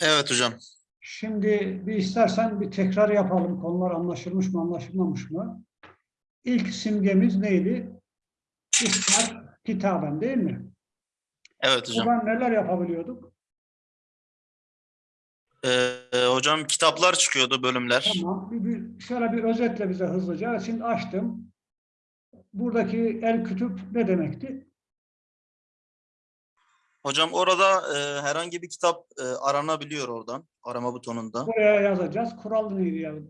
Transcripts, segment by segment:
Evet hocam. Şimdi bir istersen bir tekrar yapalım. Konular anlaşılmış mı, anlaşılmamış mı? İlk simgemiz neydi? İftar kitaben değil mi? Evet hocam. Buradan neler yapabiliyorduk? Ee, hocam kitaplar çıkıyordu bölümler. Tamam. Bir, bir, şöyle bir özetle bize hızlıca. Şimdi açtım. Buradaki el kütüp ne demekti? Hocam orada e, herhangi bir kitap e, aranabiliyor oradan. Arama butonunda. Buraya yazacağız. Kural neydi yani?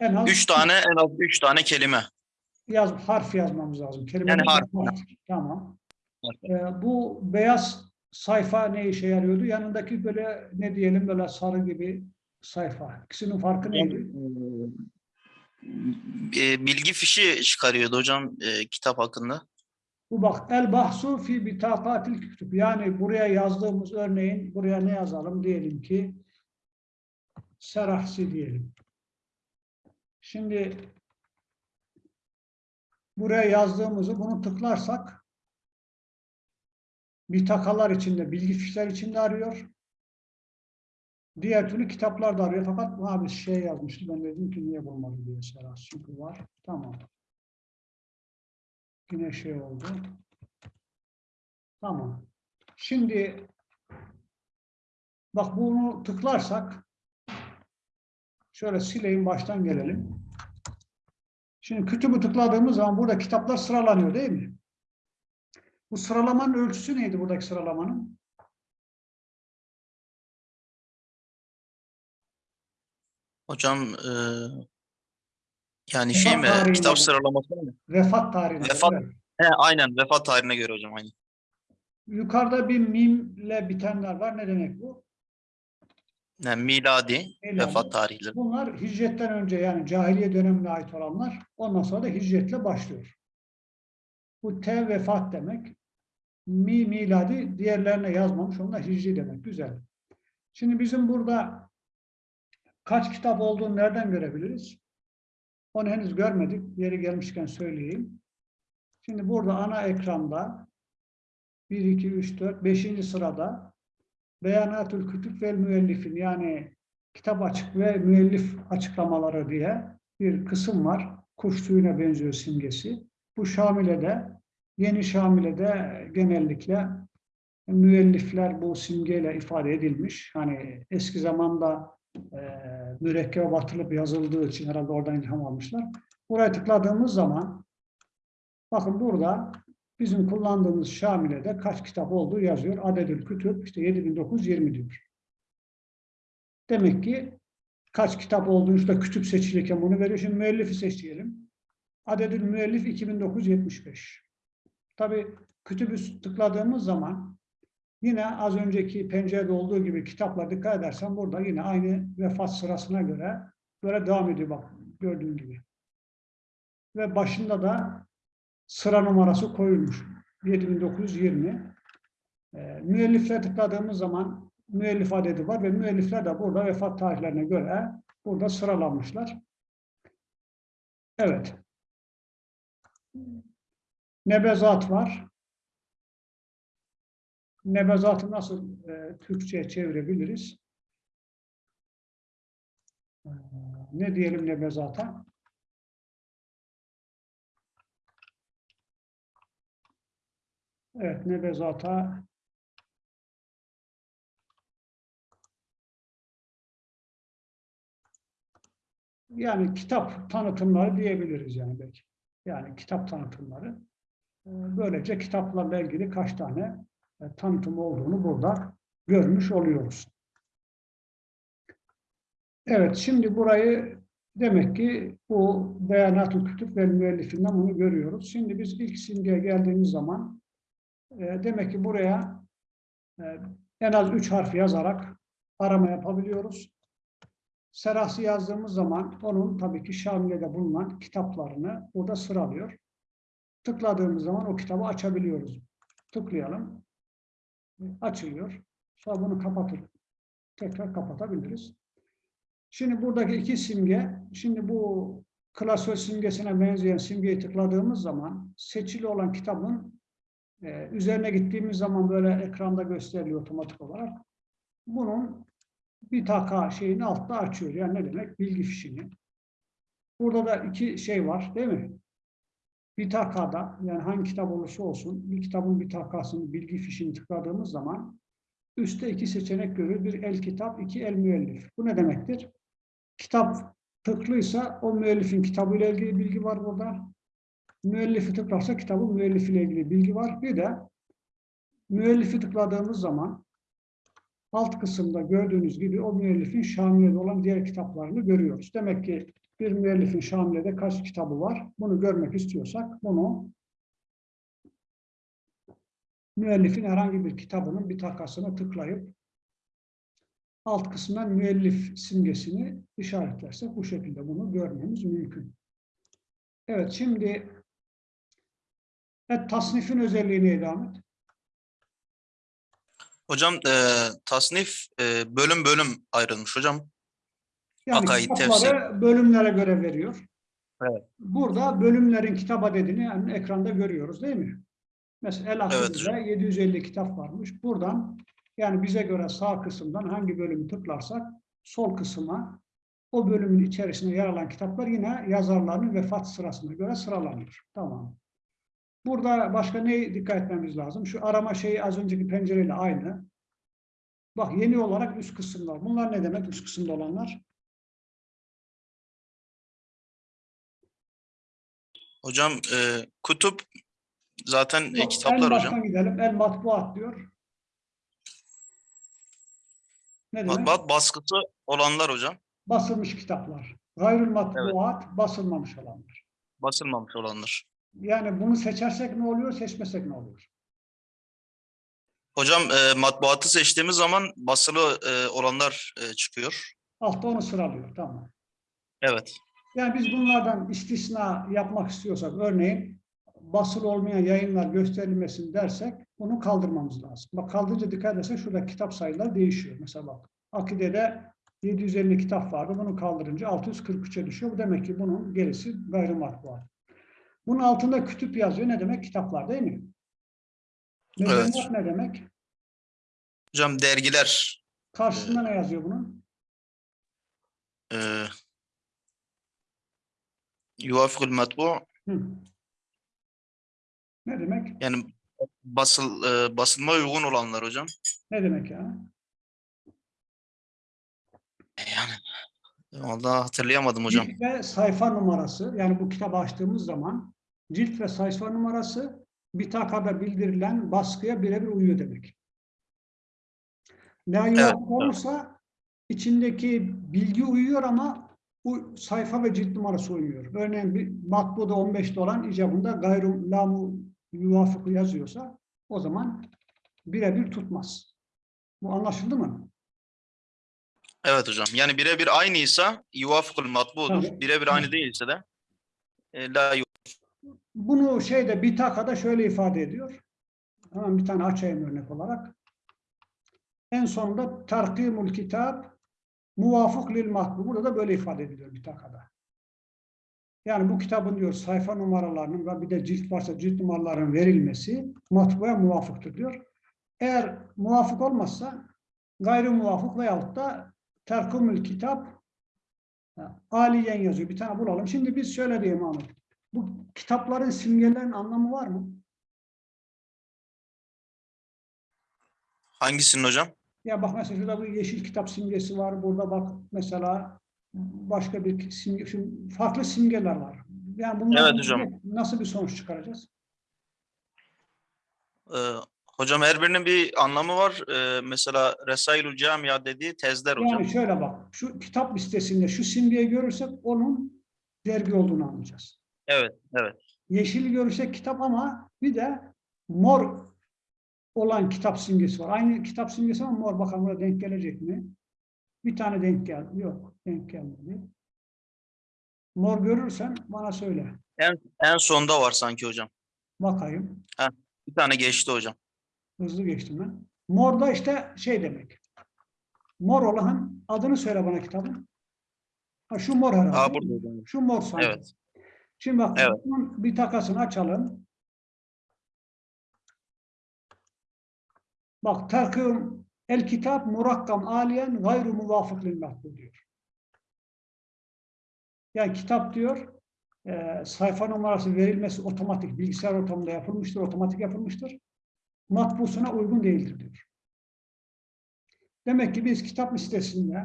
En az Üç tane en az üç tane kelime. yaz, harf yazmamız lazım. Kelime Yani harf. Tamam. Ee, bu beyaz sayfa ne işe yarıyordu? Yanındaki böyle ne diyelim böyle sarı gibi sayfa. İkisinin farkı neydi? E, bilgi fişi çıkarıyordu hocam e, kitap hakkında. Bu bak el bahsu fi bitakatil kütüb. Yani buraya yazdığımız örneğin buraya ne yazalım? Diyelim ki serahsi diyelim. Şimdi buraya yazdığımızı bunu tıklarsak bitakalar içinde, bilgi fişler içinde arıyor. Diğer türlü kitaplar da arıyor. Fakat abi şey yazmıştı. Ben dedim ki niye bulmadı diye serahsi. Çünkü var. Tamam. Yine şey oldu. Tamam. Şimdi bak bunu tıklarsak şöyle sileyim baştan gelelim. Şimdi kütübü tıkladığımız zaman burada kitaplar sıralanıyor değil mi? Bu sıralamanın ölçüsü neydi buradaki sıralamanın? Hocam yani şey mi? Vefat tarihine Kitap göre. sıralaması mı? Vefat tarihine. Vefat-. He, aynen vefat tarihine göre hocam aynen. Yukarıda bir mimle bitenler var. Ne demek bu? Yani miladi Miladi. vefat tarihleri. Bunlar hicretten önce yani cahiliye dönemine ait olanlar. Ondan sonra da hicretle başlıyor. Bu T vefat demek. Mi miladi diğerlerine yazmamış. Onlar hicri demek. Güzel. Şimdi bizim burada kaç kitap olduğunu nereden görebiliriz? Onu henüz görmedik. Yeri gelmişken söyleyeyim. Şimdi burada ana ekranda 1, 2, 3, 4, 5. sırada Beyanatül Kütüb ve Müellifin yani kitap açık ve müellif açıklamaları diye bir kısım var. Kuş tüyüne benziyor simgesi. Bu Şamile'de, yeni Şamile'de genellikle müellifler bu simgeyle ifade edilmiş. Hani eski zamanda e, mürekkebe batılıp yazıldığı için herhalde oradan ilham almışlar. Buraya tıkladığımız zaman bakın burada bizim kullandığımız Şamile'de kaç kitap olduğu yazıyor. Adedül Kütüb işte 7920 diyor. Demek ki kaç kitap olduğunu işte kütüp seçilirken bunu veriyor. Şimdi müellifi seçelim. Adedül müellif 2975. Tabi kütübü tıkladığımız zaman yine az önceki pencerede olduğu gibi kitaplar dikkat edersen burada yine aynı vefat sırasına göre böyle devam ediyor bak gördüğün gibi. Ve başında da sıra numarası koyulmuş. 7920. E, müellifler tıkladığımız zaman müellif adedi var ve müellifler de burada vefat tarihlerine göre burada sıralanmışlar. Evet. Nebezat var. Nebezatı nasıl e, Türkçe'ye çevirebiliriz? E, ne diyelim nebezata? Evet, nebezata yani kitap tanıtımları diyebiliriz yani belki. Yani kitap tanıtımları. Ee, Böylece kitaplarla ilgili kaç tane e, tanıtım olduğunu burada görmüş oluyoruz. Evet, şimdi burayı demek ki bu beyanat-ı kütüp ve müellifinden bunu görüyoruz. Şimdi biz ilk simgeye geldiğimiz zaman e, demek ki buraya e, en az üç harf yazarak arama yapabiliyoruz. Serahsi yazdığımız zaman onun tabii ki Şamile'de bulunan kitaplarını burada sıralıyor. Tıkladığımız zaman o kitabı açabiliyoruz. Tıklayalım. Açılıyor. Sonra bunu kapatıp tekrar kapatabiliriz. Şimdi buradaki iki simge, şimdi bu klasör simgesine benzeyen simgeyi tıkladığımız zaman seçili olan kitabın e, üzerine gittiğimiz zaman böyle ekranda gösteriliyor otomatik olarak. Bunun bir taka şeyini altta açıyor. Yani ne demek? Bilgi fişini. Burada da iki şey var değil mi? Bir takada yani hangi kitap olursa olsun bir kitabın bir takasını bilgi fişini tıkladığımız zaman üstte iki seçenek görüyor. Bir el kitap, iki el müellif. Bu ne demektir? Kitap tıklıysa o müellifin kitabıyla ilgili bilgi var burada. Müellifi tıklarsa kitabın müellifiyle ilgili bilgi var. Bir de müellifi tıkladığımız zaman alt kısımda gördüğünüz gibi o müellifin Şamile'de olan diğer kitaplarını görüyoruz. Demek ki bir müellifin Şamile'de kaç kitabı var? Bunu görmek istiyorsak bunu müellifin herhangi bir kitabının bir takasına tıklayıp alt kısmından müellif simgesini işaretlersek bu şekilde bunu görmemiz mümkün. Evet şimdi evet, tasnifin özelliği neydi Ahmet? Hocam e, tasnif e, bölüm bölüm ayrılmış hocam. Yani Akaid, kitapları bölümlere göre veriyor. Evet. Burada bölümlerin kitap adedini yani ekranda görüyoruz değil mi? Mesela El Evet Akide'de 750 kitap varmış. Buradan yani bize göre sağ kısımdan hangi bölümü tıklarsak sol kısma o bölümün içerisinde yer alan kitaplar yine yazarların vefat sırasına göre sıralanıyor. Tamam. Burada başka ne dikkat etmemiz lazım? Şu arama şeyi az önceki pencereyle aynı. Bak yeni olarak üst kısımlar. Bunlar ne demek üst kısımda olanlar? Hocam e, kutup zaten e, Yok, en kitaplar baştan hocam. gidelim. El matbuat diyor. Ne demek? Baskısı olanlar hocam. Basılmış kitaplar. Gayrül matbuat basılmamış olanlar. Basılmamış olanlar. Yani bunu seçersek ne oluyor, seçmesek ne oluyor? Hocam e, matbuatı seçtiğimiz zaman basılı e, olanlar e, çıkıyor. Altta onu sıralıyor. Tamam. Evet. Yani biz bunlardan istisna yapmak istiyorsak, örneğin basılı olmayan yayınlar gösterilmesin dersek bunu kaldırmamız lazım. Bak kaldırınca dikkat edersek şurada kitap sayıları değişiyor. Mesela bak Akide'de 750 kitap vardı. Bunu kaldırınca 643'e düşüyor. Bu demek ki bunun gerisi gayrimatbuat. Bunun altında kütüp yazıyor. Ne demek? Kitaplar değil mi? Evet. Medeniyet ne demek? Hocam dergiler Karşısında ne yazıyor bunun? e, yuvafıkul matbu. Ne demek? yani basıl e, basılma uygun olanlar hocam. Ne demek ya? Yani vallahi hatırlayamadım hocam. Cilt ve sayfa numarası. Yani bu kitabı açtığımız zaman cilt ve sayfa numarası bir takada bildirilen baskıya birebir uyuyor demek. La Evet. olursa içindeki bilgi uyuyor ama bu sayfa ve cilt numarası uymuyor. Örneğin bir matbuda 15'te olan icabında gayru lamu yuvafıkı yazıyorsa o zaman birebir tutmaz. Bu anlaşıldı mı? Evet hocam. Yani birebir aynıysa yuvafıkul matbudur. Birebir aynı değilse de e, la Bunu şeyde Bitaka'da şöyle ifade ediyor. Hemen bir tane açayım örnek olarak. En sonunda terkimul kitap muvafık lil matbu. Burada da böyle ifade ediliyor Bitaka'da. Yani bu kitabın diyor sayfa numaralarının ve bir de cilt varsa cilt numaralarının verilmesi matbuya muvafıktır diyor. Eğer muvafık olmazsa gayri muvafık veyahut da terkimül kitap aliyen yazıyor. Bir tane bulalım. Şimdi biz şöyle diyeyim Ahmet. Bu kitapların simgelerin anlamı var mı? hangisinin hocam? Ya bak mesela şurada bir yeşil kitap simgesi var. Burada bak mesela başka bir simge, şimdi farklı simgeler var. Yani bunlar Evet hocam. nasıl bir sonuç çıkaracağız? E, hocam her birinin bir anlamı var. E, mesela Resailül Camia dediği tezler hocam. Yani şöyle bak, şu kitap listesinde şu simgeyi görürsek onun dergi olduğunu anlayacağız. Evet, evet. Yeşil görürsek kitap ama bir de mor olan kitap simgesi var. Aynı kitap simgesi ama mor. Bakalım burada denk gelecek mi? Bir tane denk geldi. Yok, denk gelmedi. Mor görürsen bana söyle. En sonda var sanki hocam. Bakayım. Bir tane geçti hocam. Hızlı geçtim ben. Mor da işte şey demek. Mor olan adını söyle bana kitabın. Ha, şu mor herhalde. Aa burada hocam. Şu mor sanki. Evet. Şimdi bak Evet. bir takasını açalım. Bak takım El kitap murakkam aliyen gayru muvafık lil diyor. Yani kitap diyor e, sayfa numarası verilmesi otomatik bilgisayar ortamında yapılmıştır, otomatik yapılmıştır. Matbusuna uygun değildir diyor. Demek ki biz kitap listesinde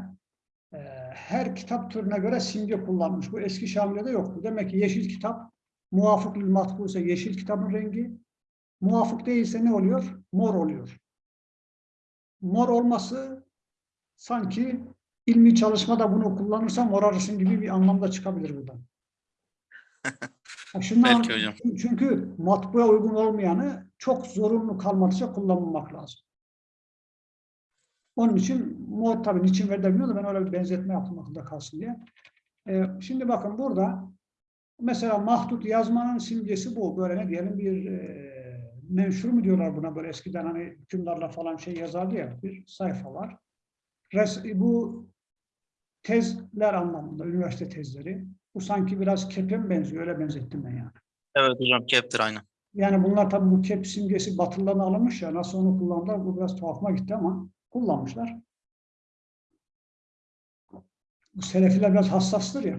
e, her kitap türüne göre simge kullanmış. Bu eski Şamile'de yoktu. Demek ki yeşil kitap muvafık lil matbu ise yeşil kitabın rengi, muvafık değilse ne oluyor? Mor oluyor. Mor olması sanki ilmi çalışmada bunu kullanırsam morarısın gibi bir anlamda çıkabilir buradan. Şundan, Belki hocam. Çünkü matbuaya uygun olmayanı çok zorunlu kalmadıkça kullanmamak lazım. Onun için mor tabii niçin veriliyor da ben öyle bir benzetme yaptım akılda kalsın diye. Ee, şimdi bakın burada mesela mahdut yazmanın simgesi bu. Böyle ne diyelim bir e, menşur mu diyorlar buna böyle eskiden hani hükümdarla falan şey yazardı ya bir sayfa var. Res, bu tezler anlamında, üniversite tezleri. Bu sanki biraz kepe mi benziyor? Öyle benzettim ben yani. Evet hocam keptir aynen. Yani bunlar tabii bu kep simgesi batılıdan alınmış ya. Nasıl onu kullandılar? Bu biraz tuhafıma gitti ama kullanmışlar. Bu selefiler biraz hassastır ya.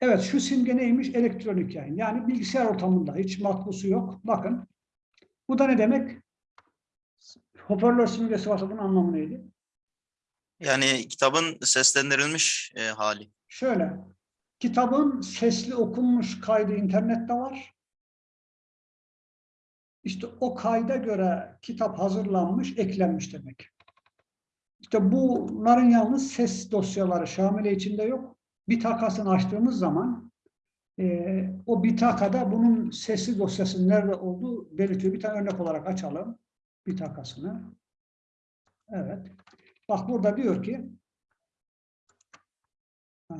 Evet şu simge neymiş? Elektronik yayın. Yani bilgisayar ortamında hiç matbusu yok. Bakın. Bu da ne demek? Hoparlör simgesi varsa bunun anlamı neydi? Yani kitabın seslendirilmiş e, hali. Şöyle. Kitabın sesli okunmuş kaydı internette var. İşte o kayda göre kitap hazırlanmış, eklenmiş demek. İşte bunların yalnız ses dosyaları Şamile içinde yok. Bitakasını açtığımız zaman e, o bitakada bunun sesli dosyasının nerede olduğu belirtiyor. Bir tane örnek olarak açalım bitakasını. Evet. Bak burada diyor ki e,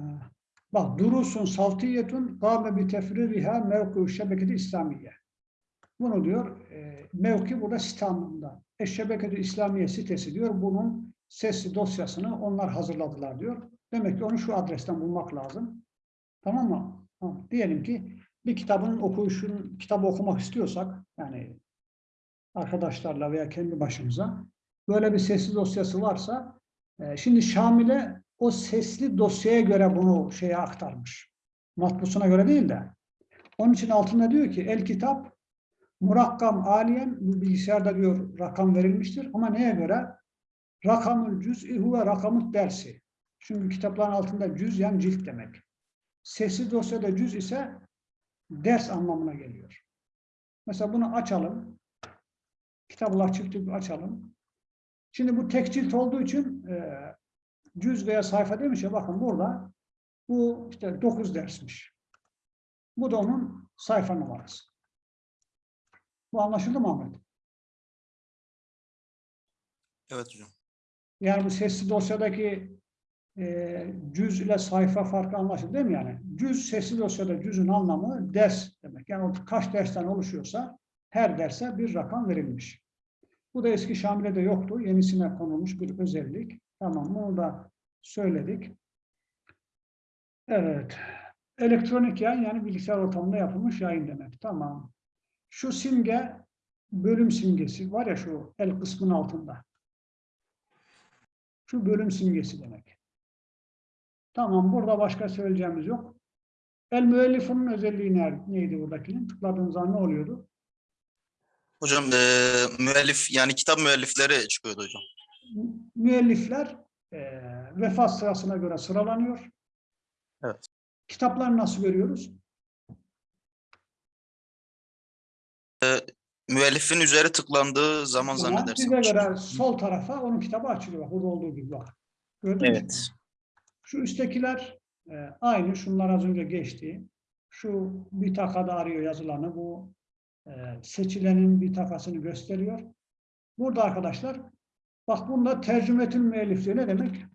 bak durusun saltiyetun gâme bi tefririha mevku şebeketi İslamiye. Bunu diyor, e, mevki burada site anlamında. Eşşebeketü İslamiye sitesi diyor, bunun sesli dosyasını onlar hazırladılar diyor. Demek ki onu şu adresten bulmak lazım. Tamam mı? Diyelim ki bir kitabın okuyuşun, kitabı okumak istiyorsak, yani arkadaşlarla veya kendi başımıza, böyle bir sesli dosyası varsa, e, şimdi Şamil'e o sesli dosyaya göre bunu şeye aktarmış. Matbusuna göre değil de. Onun için altında diyor ki, el kitap Murakkam aliyen, bu bilgisayarda diyor rakam verilmiştir ama neye göre? Rakamül cüz'i huve rakamut dersi. Çünkü kitapların altında cüz yani cilt demek. Sesli dosyada cüz ise ders anlamına geliyor. Mesela bunu açalım. Kitaplar çıktı açalım. Şimdi bu tek cilt olduğu için e, cüz veya sayfa demiş ya bakın burada bu işte 9 dersmiş. Bu da onun sayfa numarası. Bu anlaşıldı mı Ahmet? Evet hocam. Yani bu sesli dosyadaki e, cüz ile sayfa farkı anlaşıldı değil mi yani? Cüz sesli dosyada cüzün anlamı ders demek. Yani o kaç dersten oluşuyorsa her derse bir rakam verilmiş. Bu da eski Şamile'de yoktu. Yenisine konulmuş bir özellik. Tamam bunu da söyledik. Evet. Elektronik yayın yani bilgisayar ortamında yapılmış yayın demek. Tamam. Şu simge bölüm simgesi var ya şu el kısmının altında. Şu bölüm simgesi demek. Tamam burada başka söyleyeceğimiz yok. El müellifunun özelliği neydi buradakinin? Tıkladığınız zaman ne oluyordu? Hocam e, müellif yani kitap müellifleri çıkıyordu hocam. Müellifler e, vefat sırasına göre sıralanıyor. Evet. Kitapları nasıl görüyoruz? Müellifin üzeri tıklandığı zaman Zaman zannedersem. Bize göre sol tarafa onun kitabı açılıyor. Bak, Burada olduğu gibi bak. Gördün mü? Şu üsttekiler e, aynı. Şunlar az önce geçti. Şu bir takada arıyor yazılanı. Bu e, seçilenin bir takasını gösteriyor. Burada arkadaşlar bak bunda tercümetün müellif diyor. Ne demek?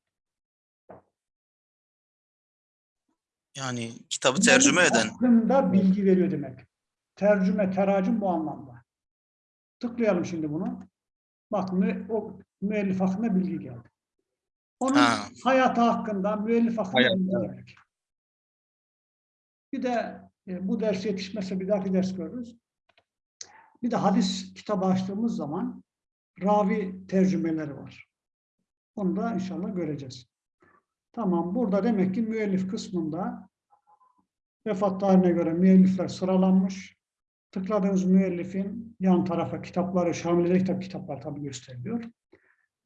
Yani kitabı tercüme eden. Hakkında bilgi veriyor demek. Tercüme, teracüm bu anlamda. Tıklayalım şimdi bunu. Bak o müellif hakkında bilgi geldi. Onun Ha. hayatı hakkında, müellif hakkında demek. Bir de e, bu ders yetişmezse bir dahaki ders görürüz. Bir de hadis kitabı açtığımız zaman ravi tercümeleri var. Onu da inşallah göreceğiz. Tamam. Burada demek ki müellif kısmında vefat tarihine göre müellifler sıralanmış. Tıkladığınız müellifin yan tarafa kitapları, Şamil'de kitap kitaplar tabii gösteriliyor.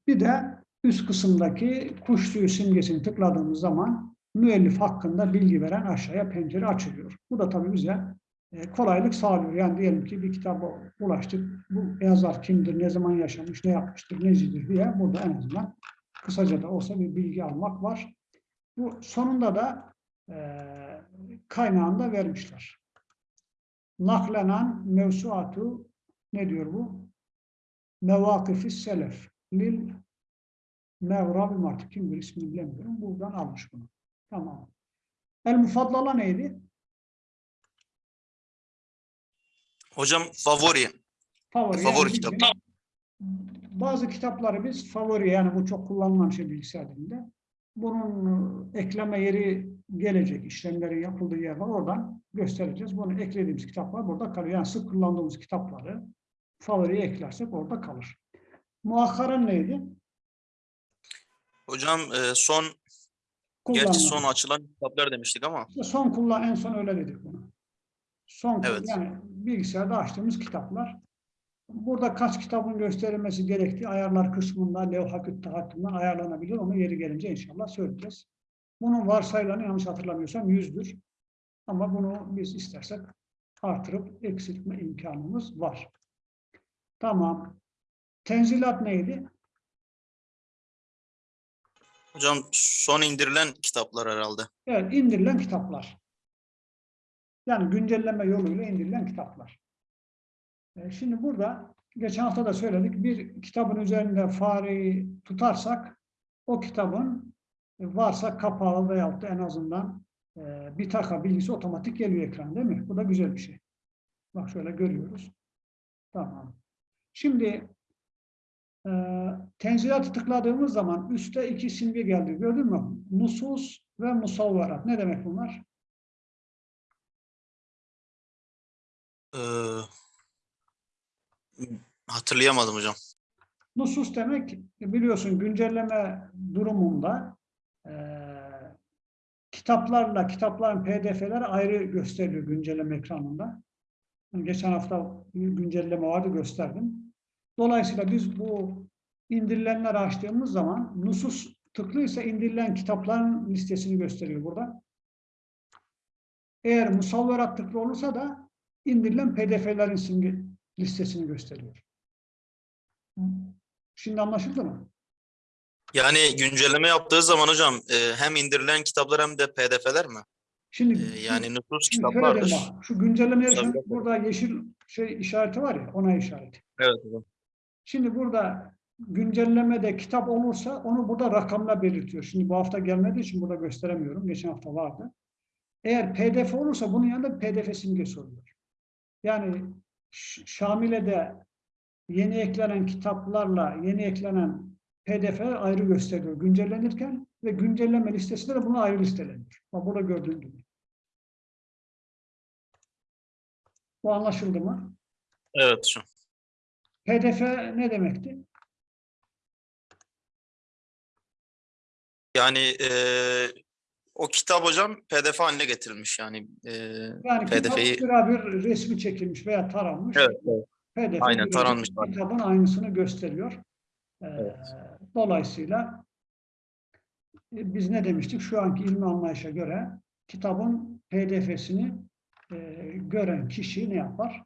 Bir de üst kısımdaki kuş tüyü simgesini tıkladığımız zaman müellif hakkında bilgi veren aşağıya pencere açılıyor. Bu da tabii bize e, kolaylık sağlıyor. Yani diyelim ki bir kitaba ulaştık. Bu yazar kimdir, ne zaman yaşamış, ne yapmıştır, necidir diye burada en azından kısaca da olsa bir bilgi almak var. Bu sonunda da e, kaynağını da vermişler. Naklenen mevsuatu ne diyor bu? Mevakifi selef lil Mevra bin Martı. Kimdir ismini bilemiyorum. Buradan almış bunu. Tamam. El mufaddala neydi? Hocam favori. Favori. Favori yani kitap. Bazı kitapları biz favori yani bu çok kullanılan şey bilgisayar dilinde. Bunun e, ekleme yeri gelecek. işlemlerin yapıldığı yer var. Oradan göstereceğiz. Bunu eklediğimiz kitaplar burada kalıyor. Yani sık kullandığımız kitapları favoriye eklersek orada kalır. Muakkaren neydi? Hocam e, son gerçi Kullanılan. son açılan kitaplar demiştik ama İşte son kullan en son öyle dedik bunu. Son Evet. yani bilgisayarda açtığımız kitaplar. Burada kaç kitabın gösterilmesi gerektiği ayarlar kısmında levhaküt tahakkümden ayarlanabilir. Onu yeri gelince inşallah söyleyeceğiz. Bunun varsayılanı yanlış hatırlamıyorsam yüzdür. Ama bunu biz istersek artırıp eksiltme imkanımız var. Tamam. Tenzilat neydi? Hocam son indirilen kitaplar herhalde. Evet, indirilen kitaplar. Yani güncelleme yoluyla indirilen kitaplar. E, Şimdi burada geçen hafta da söyledik. Bir kitabın üzerinde fareyi tutarsak o kitabın e, varsa kapağı veyahut da en azından e, bir taka bilgisi otomatik geliyor ekran değil mi? Bu da güzel bir şey. Bak şöyle görüyoruz. Tamam. Şimdi e, tenzilatı tıkladığımız zaman üstte iki simge geldi. Gördün mü? Nusus ve musavvarat. Ne demek bunlar? Ee, hatırlayamadım hocam. Nusus demek biliyorsun güncelleme durumunda e, kitaplarla kitapların pdf'leri ayrı gösteriliyor güncelleme ekranında. Geçen hafta güncelleme vardı gösterdim. Dolayısıyla biz bu indirilenleri açtığımız zaman nusus tıklıysa indirilen kitapların listesini gösteriyor burada. Eğer musavverat tıklı olursa da indirilen pdf'lerin simge listesini gösteriyor. Şimdi anlaşıldı mı? Yani güncelleme yaptığı zaman hocam e, hem indirilen kitaplar hem de pdf'ler mi? Şimdi E, yani nüfus kitaplardır. şu tabii. burada yeşil şey işareti var ya, ona işareti. Evet hocam. Şimdi burada güncellemede kitap olursa onu burada rakamla belirtiyor. Şimdi bu hafta gelmediği için burada gösteremiyorum. Geçen hafta vardı. Eğer pdf olursa bunun yanında pdf simgesi oluyor. Yani Ş- Şamile'de yeni eklenen kitaplarla yeni eklenen pdf'ler ayrı gösteriliyor güncellenirken ve güncelleme listesinde de bunu ayrı listeleniyor. Bak burada gördüğün gibi. Bu anlaşıldı mı? Evet hocam. PDF ne demekti? Yani e, o kitap hocam pdf haline getirilmiş yani. E, Yani kitap PDF'yi birebir resmi çekilmiş veya taranmış. evet, evet. PDF Aynen, taranmış. Kitabın aynısını gösteriyor. Ee, Evet. Dolayısıyla e, biz ne demiştik? Şu anki ilmi anlayışa göre kitabın PDF'sini e, gören kişi ne yapar?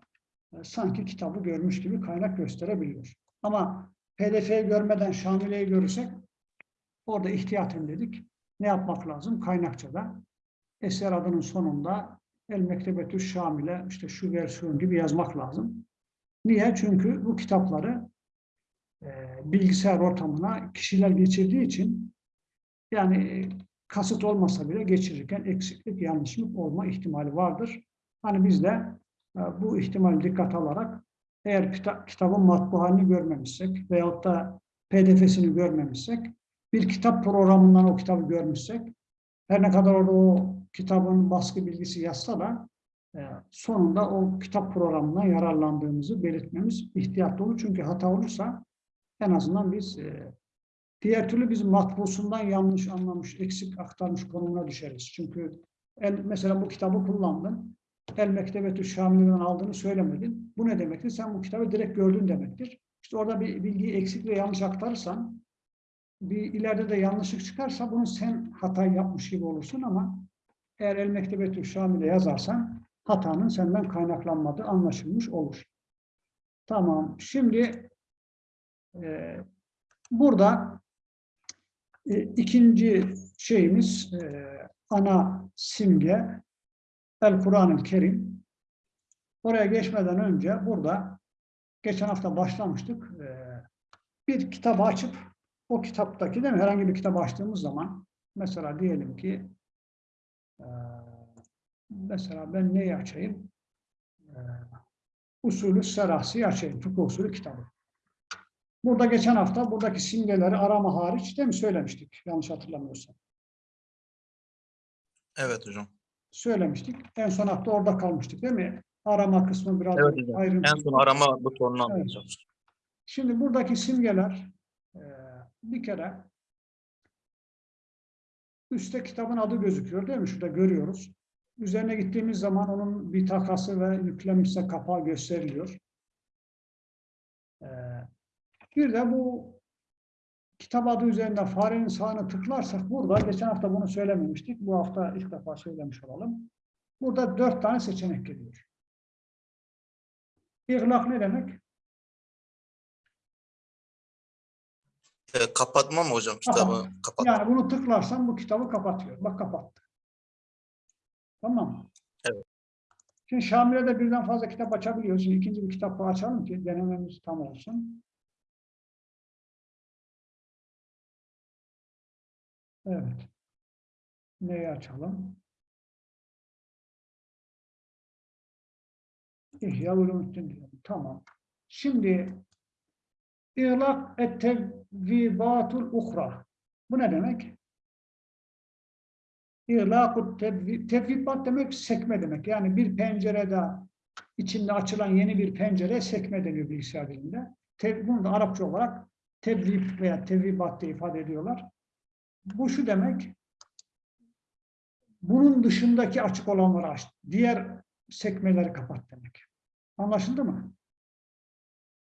E, sanki kitabı görmüş gibi kaynak gösterebiliyor. Ama PDF'yi görmeden Şamile'yi görürsek orada ihtiyaten dedik. Ne yapmak lazım? Kaynakçada eser adının sonunda El Mektebetü Şamile işte şu versiyon gibi yazmak lazım. Niye? Çünkü bu kitapları e, bilgisayar ortamına kişiler geçirdiği için yani e, kasıt olmasa bile geçirirken eksiklik, yanlışlık olma ihtimali vardır. Hani biz de bu ihtimali dikkat alarak eğer kita- kitabın matbu halini görmemişsek veyahut da pdf'sini görmemişsek bir kitap programından o kitabı görmüşsek her ne kadar orada o kitabın baskı bilgisi yazsa da e, sonunda o kitap programından yararlandığımızı belirtmemiz ihtiyatlı olur. Çünkü hata olursa en azından biz e, Diğer türlü biz matbusundan yanlış anlamış, eksik aktarmış konumuna düşeriz. Çünkü el, mesela bu kitabı kullandın. El Mektebetü Şamil'den aldığını söylemedin. Bu ne demektir? Sen bu kitabı direkt gördün demektir. İşte orada bir bilgiyi eksik ve yanlış aktarırsan bir ileride de yanlışlık çıkarsa bunu sen hata yapmış gibi olursun ama eğer El Mektebetü Şamil'e yazarsan hatanın senden kaynaklanmadığı anlaşılmış olur. Tamam. Şimdi e, burada e, ikinci şeyimiz e, ana simge El Kur'an-ı Kerim. Oraya geçmeden önce burada geçen hafta başlamıştık. E, bir kitabı açıp o kitaptaki değil mi? Herhangi bir kitap açtığımız zaman mesela diyelim ki e, mesela ben neyi açayım? E, usulü serası açayım. Fıkıh usulü kitabı. Burada geçen hafta buradaki simgeleri arama hariç değil mi söylemiştik? Yanlış hatırlamıyorsam. Evet hocam. Söylemiştik. En son hafta orada kalmıştık değil mi? Arama kısmı biraz Evet hocam. ayrıntı. En son arama butonunu anlatacağız. Şimdi buradaki simgeler e, bir kere üstte kitabın adı gözüküyor değil mi? Şurada görüyoruz. Üzerine gittiğimiz zaman onun bir takası ve yüklenmişse kapağı gösteriliyor. E, bir de bu kitap adı üzerinde farenin sağını tıklarsak burada, geçen hafta bunu söylememiştik. Bu hafta ilk defa söylemiş olalım. Burada dört tane seçenek geliyor. İhlak ne demek? E, kapatma mı hocam kitabı? Kapat. Yani bunu tıklarsan bu kitabı kapatıyor. Bak kapattı. Tamam mı? Evet. Şimdi Şamile'de birden fazla kitap açabiliyoruz. Şimdi ikinci bir kitap açalım ki denememiz tam olsun. Evet. Neyi açalım? İhya Ulumuddin diyelim. Tamam. Şimdi İlak et tevvibatul uhra. Bu ne demek? İlakut tevvi- tevvibat demek sekme demek. Yani bir pencerede içinde açılan yeni bir pencere sekme deniyor bilgisayar dilinde. Bunu da Arapça olarak tevvib veya tevvibat diye ifade ediyorlar. Bu şu demek, bunun dışındaki açık olanları aç. Diğer sekmeleri kapat demek. Anlaşıldı mı?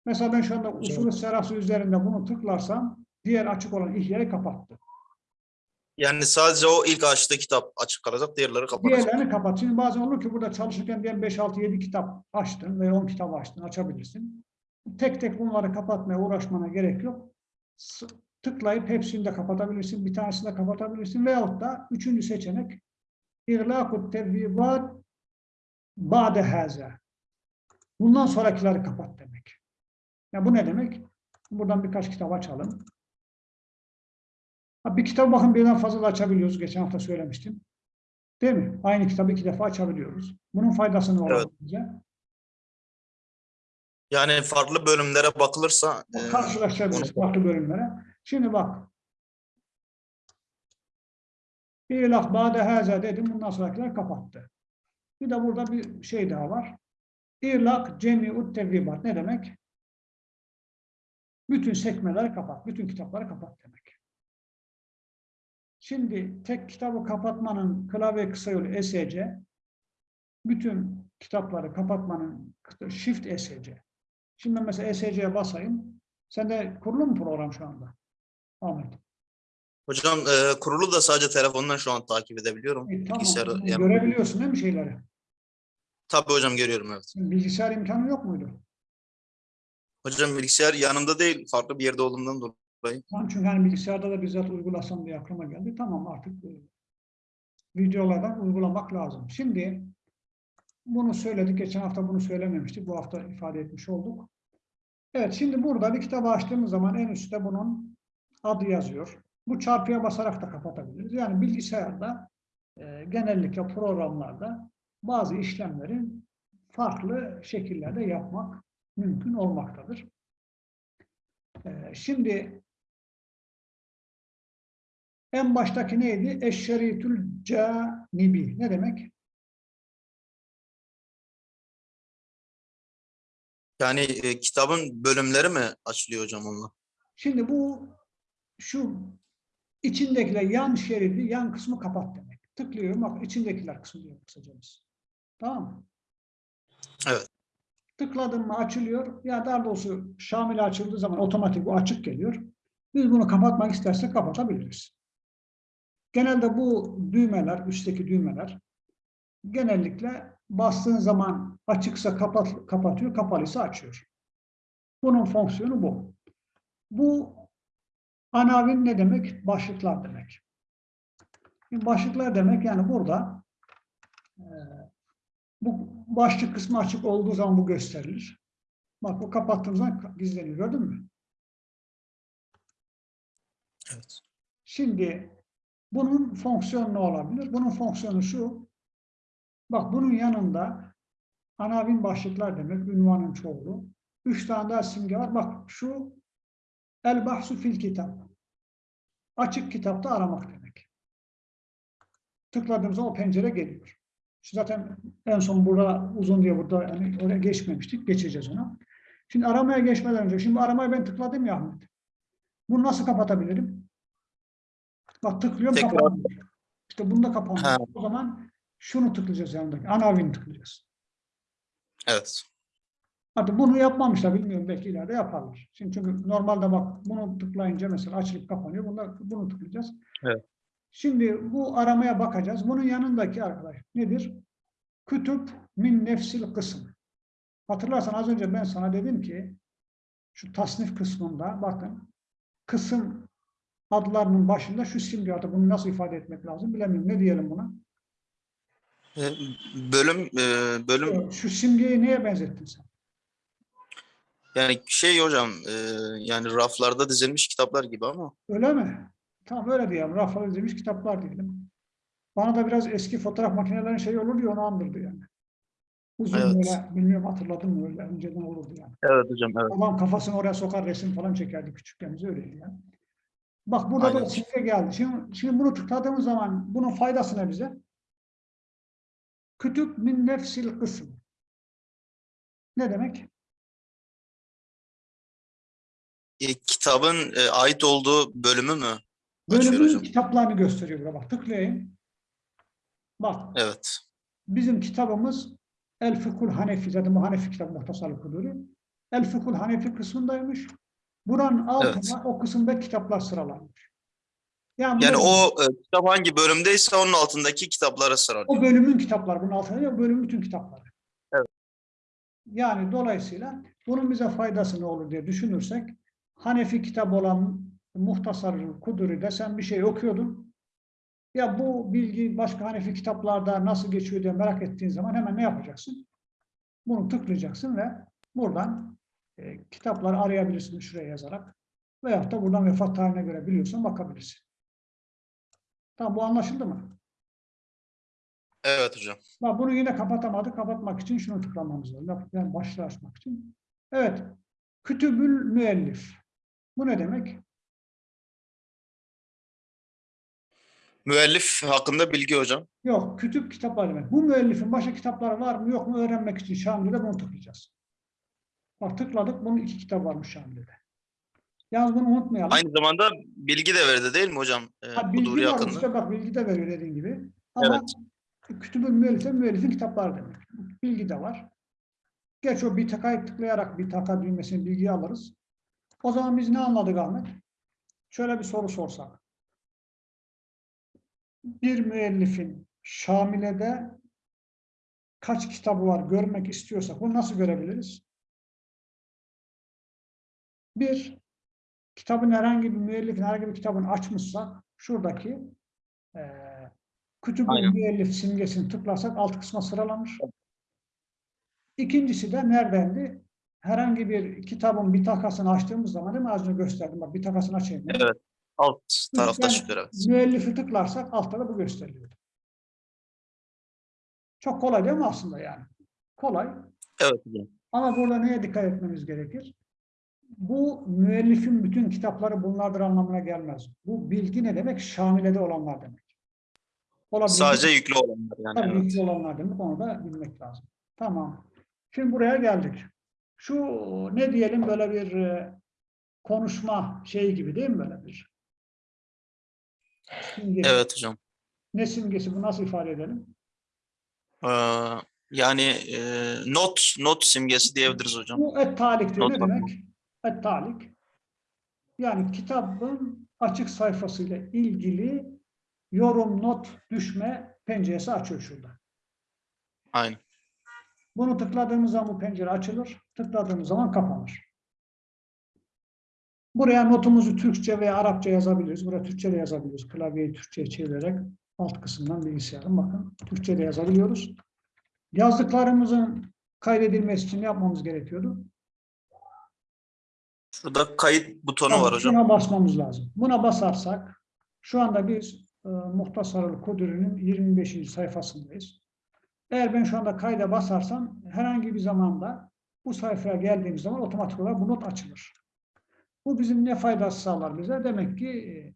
Mesela ben şu anda usulü serası üzerinde bunu tıklarsam diğer açık olan ihyayı kapattı. Yani sadece o ilk açtığı kitap açık kalacak, diğerleri kapatacak. Diğerlerini kapat. Şimdi bazen olur ki burada çalışırken diyelim 5, 6, 7 kitap açtın ve 10 kitap açtın, açabilirsin. Tek tek bunları kapatmaya uğraşmana gerek yok. Tıklayıp hepsini de kapatabilirsin, bir tanesini de kapatabilirsin veyahut da üçüncü seçenek İğlâkut tevvibat ba'de haza. Bundan sonrakileri kapat demek. Ya bu ne demek? Buradan birkaç kitap açalım. Bir kitap bakın birden fazla da açabiliyoruz. Geçen hafta söylemiştim. Değil mi? Aynı kitabı iki defa açabiliyoruz. Bunun faydası ne olur Evet. bize? Yani farklı bölümlere bakılırsa e, Karşılaştırabiliriz onu- farklı bölümlere. Şimdi bak. İlah bade haza dedim. Bundan sonrakiler kapattı. Bir de burada bir şey daha var. İlak cemi'ut tevvibat. Ne demek? Bütün sekmeleri kapat. Bütün kitapları kapat demek. Şimdi tek kitabı kapatmanın klavye kısa yolu ESC. Bütün kitapları kapatmanın Shift ESC. Şimdi ben mesela ESC'ye basayım. Sende kurulu mu program şu anda? Ahmet. hocam e, kurulu da sadece telefondan şu an takip edebiliyorum. E, tamam. Bilgisayarı yani- Görebiliyorsun değil mi şeyleri? Tabii hocam görüyorum evet. Bilgisayar imkanı yok muydu? Hocam bilgisayar yanımda değil, farklı bir yerde olduğumdan dolayı. Tamam çünkü hani bilgisayarda da bizzat uygulasam diye aklıma geldi. Tamam artık e, videolardan uygulamak lazım. Şimdi bunu söyledik. Geçen hafta bunu söylememiştik. Bu hafta ifade etmiş olduk. Evet şimdi burada bir kitabı açtığımız zaman en üstte bunun adı yazıyor. Bu çarpıya basarak da kapatabiliriz. Yani bilgisayarda e, genellikle programlarda bazı işlemleri farklı şekillerde yapmak mümkün olmaktadır. E, şimdi en baştaki neydi? Eşşeritül canibi. Ne demek? Yani e, kitabın bölümleri mi açılıyor hocam onunla? Şimdi bu şu içindekiler yan şeridi, yan kısmı kapat demek. Tıklıyorum bak içindekiler kısmı diyor kısaca biz. Tamam mı? Evet. Tıkladım mı açılıyor. Ya daha doğrusu Şamil açıldığı zaman otomatik bu açık geliyor. Biz bunu kapatmak istersek kapatabiliriz. Genelde bu düğmeler, üstteki düğmeler genellikle bastığın zaman açıksa kapat, kapatıyor, kapalıysa açıyor. Bunun fonksiyonu bu. Bu anavin ne demek? Başlıklar demek. Şimdi başlıklar demek yani burada e, bu başlık kısmı açık olduğu zaman bu gösterilir. Bak bu kapattığım zaman gizleniyor. Gördün mü? Evet. Şimdi bunun fonksiyonu ne olabilir? Bunun fonksiyonu şu. Bak bunun yanında anavin başlıklar demek, ünvanın çoğulu. Üç tane daha simge var. Bak şu el bahsu fil kitap. Açık kitapta aramak demek. Tıkladığımızda o pencere geliyor. Şu zaten en son burada uzun diye burada yani oraya geçmemiştik. Geçeceğiz ona. Şimdi aramaya geçmeden önce, şimdi aramaya ben tıkladım ya Ahmet. Bunu nasıl kapatabilirim? Bak tıklıyorum Tekrar. kapanmıyor. İşte bunu da kapanmıyor. O zaman şunu tıklayacağız yanındaki. Anavini tıklayacağız. Evet. Artık bunu yapmamışlar bilmiyorum belki ileride yaparlar. Şimdi çünkü normalde bak bunu tıklayınca mesela açılıp kapanıyor. Bunda, bunu tıklayacağız. Evet. Şimdi bu aramaya bakacağız. Bunun yanındaki arkadaş nedir? Kütüp min nefsil kısım. Hatırlarsan az önce ben sana dedim ki şu tasnif kısmında bakın kısım adlarının başında şu simge adı. Bunu nasıl ifade etmek lazım bilemiyorum. Ne diyelim buna? E, Bölüm e, bölüm Şu simgeyi neye benzettin sen? Yani şey hocam e, yani raflarda dizilmiş kitaplar gibi ama Öyle mi? Tamam öyle diyelim. Raflar dizilmiş kitaplar diyelim. Bana da biraz eski fotoğraf makinelerinin şeyi olur diye onu andırdı yani. Uzun Evet. böyle, bilmiyorum hatırladın mı öyle önceden olurdu yani. evet hocam evet. Babam kafasını oraya sokar resim falan çekerdi küçükken biz öyleydi yani. Bak burada da Aynen. simge geldi. Şimdi, şimdi bunu tıkladığımız zaman bunun faydası ne bize? Kütüp min nefsil kısım. Ne demek? E, kitabın e, ait olduğu bölümü mü Bölümün kitaplarını gösteriyor burada bak tıklayayım. Bak Evet. bizim kitabımız El Fıkhul Hanefi zaten bu Hanefi kitabı muhtasarlı kuduru. El Fıkhul Hanefi kısmındaymış. Buranın altına Evet. o kısımda kitaplar sıralanmış. Yani, Yani o e, kitap hangi bölümdeyse onun altındaki kitaplara sıralıyor. o bölümün kitapları bunun altında değil, bölümün bütün kitapları. Evet. Yani dolayısıyla bunun bize faydası ne olur diye düşünürsek Hanefi kitabı olan Muhtasar Kuduri'de sen bir şey okuyordun. Ya bu bilgi başka Hanefi kitaplarda nasıl geçiyor diye merak ettiğin zaman hemen ne yapacaksın? Bunu tıklayacaksın ve buradan e, kitapları arayabilirsin şuraya yazarak. Veyahut da buradan vefat tarihine göre biliyorsan bakabilirsin. Tamam bu anlaşıldı mı? Evet hocam. Bak bunu yine kapatamadık. Kapatmak için şunu tıklamamız lazım. Yani başlığı açmak için. Evet. Kütübül müellif. Bu ne demek? Müellif hakkında bilgi hocam. Yok. Kütüp kitaplar demek. Bu müellifin başka kitapları var mı yok mu öğrenmek için Şamil'de bunu tıklayacağız. Bak tıkladık. Bunun iki kitap varmış Şamil'de. Yalnız bunu unutmayalım. Aynı zamanda bilgi de verdi değil mi hocam? E, Ha, bilgi var hakkında. işte bak bilgi de veriyor dediğin gibi. Ama kütübül müellif de müellifin kitapları demek. Bilgi de var. Geç o bir takayı tıklayarak bir taka düğmesini bilgiyi alırız. O zaman biz ne anladık Ahmet? Şöyle bir soru sorsak. Bir müellifin Şamile'de kaç kitabı var görmek istiyorsak bunu nasıl görebiliriz? Bir, kitabın herhangi bir müellifin herhangi bir kitabını açmışsak şuradaki eee kütübün müellif simgesini tıklarsak alt kısma sıralanır. İkincisi de neredendi? Herhangi bir kitabın bir takasını açtığımız zaman değil mi? Az önce gösterdim. Bak bir takasını açayım. Evet. Alt tarafta çıkıyor evet. Müellifi tıklarsak altta da bu gösteriliyor. Çok kolay değil mi aslında yani? Kolay. Evet. Ama burada neye dikkat etmemiz gerekir? Bu müellifin bütün kitapları bunlardır anlamına gelmez. Bu bilgi ne demek? Şamilede olanlar demek. Olabilir. Sadece yüklü olanlar yani. Tabii evet. yüklü olanlar demek. Onu da bilmek lazım. Tamam. Şimdi buraya geldik. Şu ne diyelim böyle bir e, konuşma şeyi gibi değil mi böyle bir? Simgesi. Evet hocam. Ne simgesi bu nasıl ifade edelim? Ee, yani e, not not simgesi diyebiliriz hocam. Bu et-talik diyor. Ne var. demek? Et-talik. Yani kitabın açık sayfasıyla ilgili yorum, not, düşme penceresi açıyor şurada. Aynen. Bunu tıkladığımız zaman bu pencere açılır. Tıkladığımız zaman kapanır. Buraya notumuzu Türkçe veya Arapça yazabiliriz. Buraya Türkçe de yazabiliriz. Klavyeyi Türkçe'ye çevirerek alt kısımdan bilgisayarın bakın Türkçe de yazabiliyoruz. Yazdıklarımızın kaydedilmesi için yapmamız gerekiyordu? Şurada kayıt butonu Tamam, var hocam. Şuna basmamız lazım. Buna basarsak şu anda biz e, Muhtasarul Kuduri'nin 25. sayfasındayız. Eğer ben şu anda kayda basarsam herhangi bir zamanda bu sayfaya geldiğimiz zaman otomatik olarak bu not açılır. Bu bizim ne faydası sağlar bize? Demek ki e,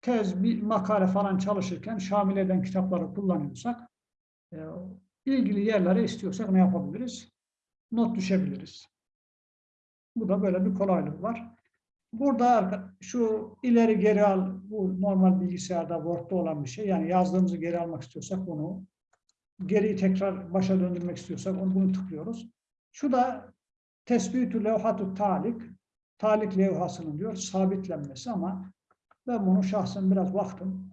tez, bir makale falan çalışırken şamil eden kitapları kullanıyorsak e, ilgili yerlere istiyorsak ne yapabiliriz? Not düşebiliriz. Bu da böyle bir kolaylık var. Burada şu ileri geri al, bu normal bilgisayarda Word'da olan bir şey. Yani yazdığımızı geri almak istiyorsak bunu, geriyi tekrar başa döndürmek istiyorsak onu bunu tıklıyoruz. Şu da tespitü levhatu talik, talik levhasının diyor sabitlenmesi ama ben bunu şahsen biraz baktım.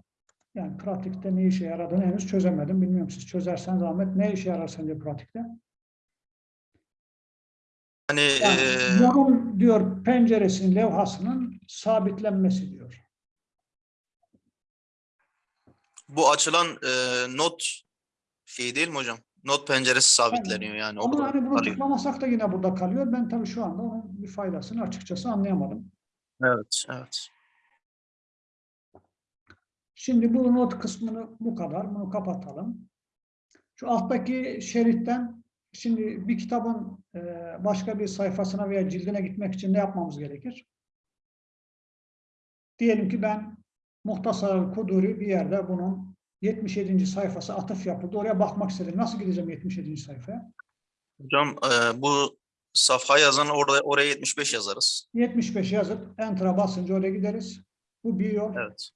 Yani pratikte ne işe yaradığını henüz çözemedim. Bilmiyorum siz çözerseniz Ahmet ne işe yarar sence pratikte? Hani Yani e, yorum diyor penceresinin levhasının sabitlenmesi diyor. bu açılan e, not şey değil mi hocam? Not penceresi sabitleniyor yani. Ama orada hani bunu tıklamasak da yine burada kalıyor. Ben tabii şu anda onun bir faydasını açıkçası anlayamadım. Evet, evet. Şimdi bu not kısmını bu kadar. Bunu kapatalım. Şu alttaki şeritten şimdi bir kitabın e, başka bir sayfasına veya cildine gitmek için ne yapmamız gerekir? Diyelim ki ben Muhtasar Kuduri bir yerde bunun 77. sayfası atıf yapıldı. Oraya bakmak istedim. Nasıl gideceğim 77. sayfaya? Hocam e, bu safha yazan orada oraya 75 yazarız. 75 yazıp Enter'a basınca oraya gideriz. Bu bir yol. Evet.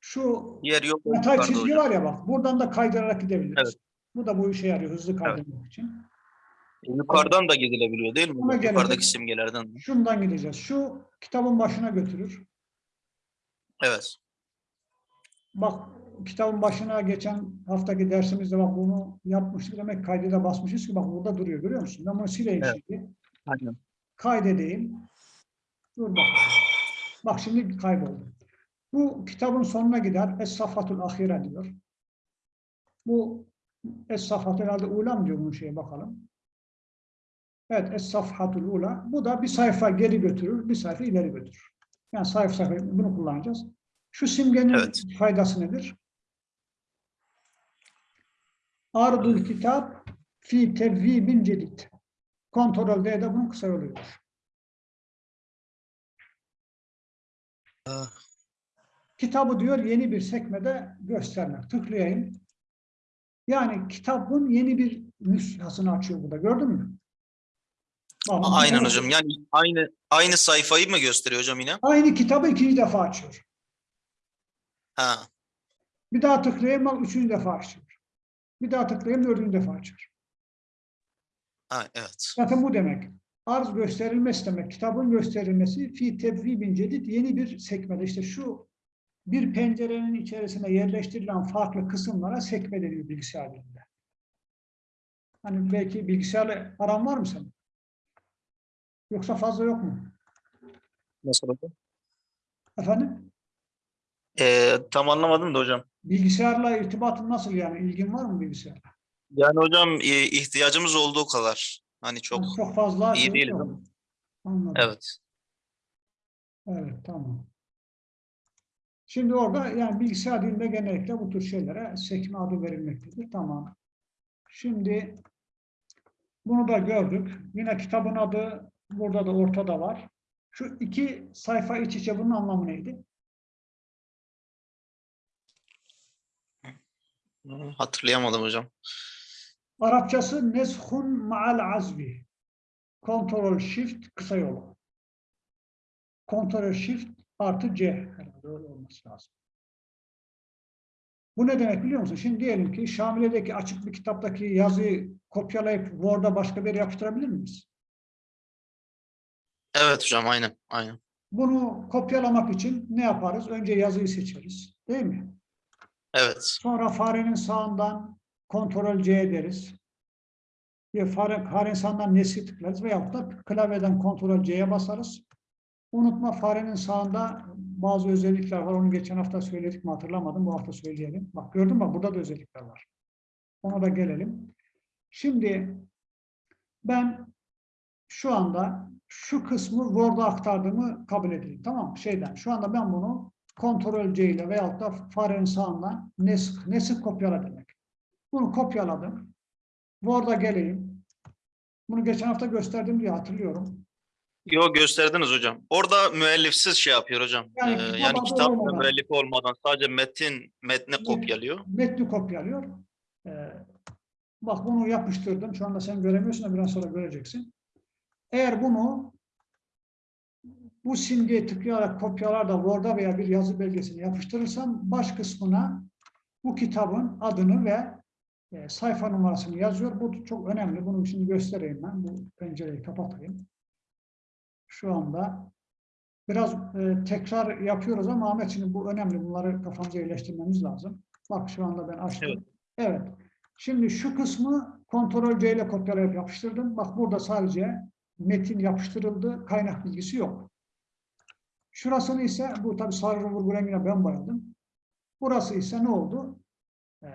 Şu Diğer yok yukarıda çizgi hocam. var ya bak. Buradan da kaydırarak gidebiliriz. Evet. Bu da bu işe yarıyor. Hızlı kaydırmak için. Yukarıdan da gidilebiliyor değil mi? Yukarıdaki simgelerden. de. Şundan gideceğiz. Şu kitabın başına götürür. Evet. Bak kitabın başına geçen haftaki dersimizde bak bunu yapmıştık. Demek kaydede basmışız ki bak burada duruyor. Görüyor musun? Ben bunu sileyim Evet. şimdi. Aynen. Kaydedeyim. Dur bak. Bak şimdi kayboldu. Bu kitabın sonuna gider. Es-Safatul Ahire diyor. Bu Es-Safatul herhalde Ula mı diyor bunun şeye bakalım. Evet Es-Safhatul Ula. Bu da bir sayfa geri götürür, bir sayfa ileri götürür. Yani sayfa sayfa bunu kullanacağız. Şu simgenin Evet. faydası nedir? Ardul kitap fi tevvibin cedid. Kontrol D'de bunun kısa yoludur. Kitabı diyor yeni bir sekmede göstermek. Tıklayayım. Yani kitabın yeni bir nüshasını açıyor burada. Gördün mü? Bak, bu Aynen kitabı- hocam. Yani aynı aynı sayfayı mı gösteriyor hocam yine? Aynı kitabı ikinci defa açıyor. Ha. Bir daha tıklayayım bak üçüncü defa açıyor. Bir daha tıklayayım dördüncü defa açıyor. Ha evet. Zaten bu demek. Arz gösterilmesi demek. Kitabın gösterilmesi fi tevvibin cedid yeni bir sekmede. İşte şu bir pencerenin içerisine yerleştirilen farklı kısımlara sekme deniyor bilgisayar dilinde. Hani belki bilgisayarla aran var mı senin? Yoksa fazla yok mu? Nasıl hocam? Efendim? Ee, tam anlamadım da hocam. Bilgisayarla irtibatın nasıl yani? İlgin var mı bilgisayarla? Yani hocam e, ihtiyacımız olduğu kadar. Hani çok Yani çok fazla iyi ama. Anladım. evet. Evet, tamam. Şimdi orada yani bilgisayar dilinde genellikle bu tür şeylere sekme adı verilmektedir. Tamam. Şimdi bunu da gördük. Yine kitabın adı burada da ortada var. Şu iki sayfa iç içe bunun anlamı neydi? Hatırlayamadım hocam. Arapçası neshun ma'al azvi. Ctrl Shift kısa yolu. Ctrl Shift artı C. Herhalde öyle olması lazım. Bu ne demek biliyor musun? Şimdi diyelim ki Şamile'deki açık bir kitaptaki yazıyı kopyalayıp Word'a başka bir yere yapıştırabilir miyiz? Evet hocam aynen. Aynen. Bunu kopyalamak için ne yaparız? Önce yazıyı seçeriz. Değil mi? Evet. Sonra farenin sağından Ctrl C deriz. Bir fare, farenin sağından nesli tıklarız veyahut da klavyeden Ctrl C'ye basarız. Unutma farenin sağında bazı özellikler var. Onu geçen hafta söyledik mi hatırlamadım. Bu hafta söyleyelim. Bak gördün mü? Burada da özellikler var. Ona da gelelim. Şimdi ben şu anda şu kısmı Word'a aktardığımı kabul edeyim. Tamam mı? Şeyden. Şu anda ben bunu Ctrl C ile veyahut da farenin sağından nesk, nesk kopyala demek. Bunu kopyaladım. Word'a geleyim. Bunu geçen hafta gösterdim diye hatırlıyorum. Yo gösterdiniz hocam. Orada müellifsiz şey yapıyor hocam. Yani Ee, yani kitap olmadan. müellif olmadan sadece metin metni kopyalıyor. Metni kopyalıyor. Ee, bak bunu yapıştırdım. Şu anda sen göremiyorsun da biraz sonra göreceksin. Eğer bunu bu simgeye tıklayarak kopyalar da Word'a veya bir yazı belgesine yapıştırırsam baş kısmına bu kitabın adını ve e, sayfa numarasını yazıyor. Bu çok önemli. Bunu şimdi göstereyim ben. Bu pencereyi kapatayım. Şu anda biraz e, tekrar yapıyoruz ama Ahmet şimdi bu önemli. Bunları kafamıza yerleştirmemiz lazım. Bak şu anda ben açtım. Evet. Evet. Şimdi şu kısmı Ctrl C ile kopyalayıp yapıştırdım. Bak burada sadece metin yapıştırıldı. Kaynak bilgisi yok. Şurasını ise bu tabi sarı vurgu rengine ben boyadım. Burası ise ne oldu? Ee,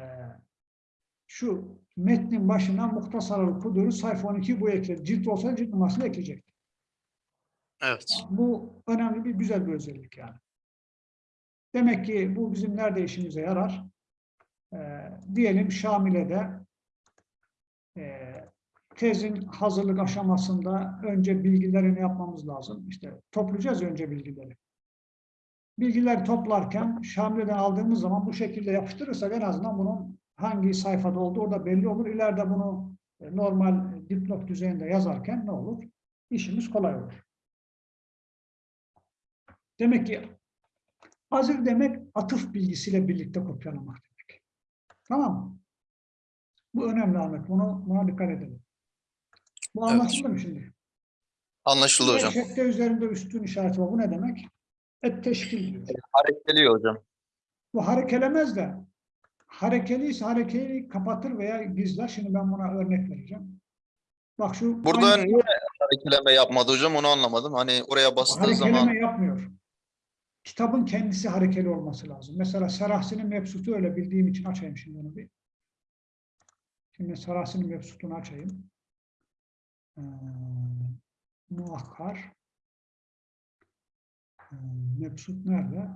şu metnin başına muhtasarlı kuduru sayfa 12 bu ekledi. Cilt olsa cilt numarasını ekleyecek. Evet. Bu önemli bir güzel bir özellik yani. Demek ki bu bizim nerede işimize yarar? Ee, diyelim Şamile'de e, tezin hazırlık aşamasında önce bilgilerini yapmamız lazım. İşte toplayacağız önce bilgileri. Bilgileri toplarken Şamile'den aldığımız zaman bu şekilde yapıştırırsak en azından bunun hangi sayfada olduğu orada belli olur. İleride bunu e, normal dipnot düzeyinde yazarken ne olur? İşimiz kolay olur. Demek ki hazır demek atıf bilgisiyle birlikte kopyalamak demek. Tamam mı? Bu önemli Ahmet. Bunu, buna dikkat edelim. Bu Evet. anlaşıldı mı şimdi? Anlaşıldı hocam. Şekte üzerinde üstün işareti var. Bu ne demek? Et teşkil diyor. Harekeliyor hocam. Bu harekelemez de harekeliyse harekeli kapatır veya gizler. Şimdi ben buna örnek vereceğim. Bak şu Burada aynı- niye harekeleme yapmadı hocam onu anlamadım. Hani oraya bastığı harekeleme zaman yapmıyor. Kitabın kendisi harekeli olması lazım. Mesela Serahsi'nin mebsutu öyle bildiğim için açayım şimdi onu bir. Şimdi Serahsi'nin mebsutunu açayım. Ee, muakkar. Ee, mebsut nerede?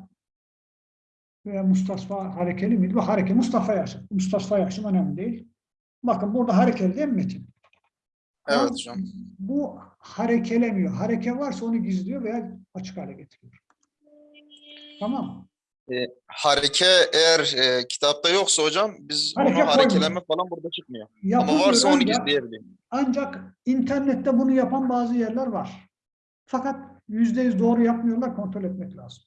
Veya Mustafa harekeli miydi? Bu hareke Mustafa Yakşım. Mustafa Yakşım önemli değil. Bakın burada harekeli değil mi metin? Evet hocam. Bu harekelemiyor. Hareke varsa onu gizliyor veya açık hale getiriyor. Tamam mı? Hareke eğer e, kitapta yoksa hocam biz Hareke onu harekeleme koymuyor. falan burada çıkmıyor. Ama Yapılıyor varsa onu gizleyebiliyor. Ancak internette bunu yapan bazı yerler var. Fakat yüzde yüz doğru yapmıyorlar, kontrol etmek lazım.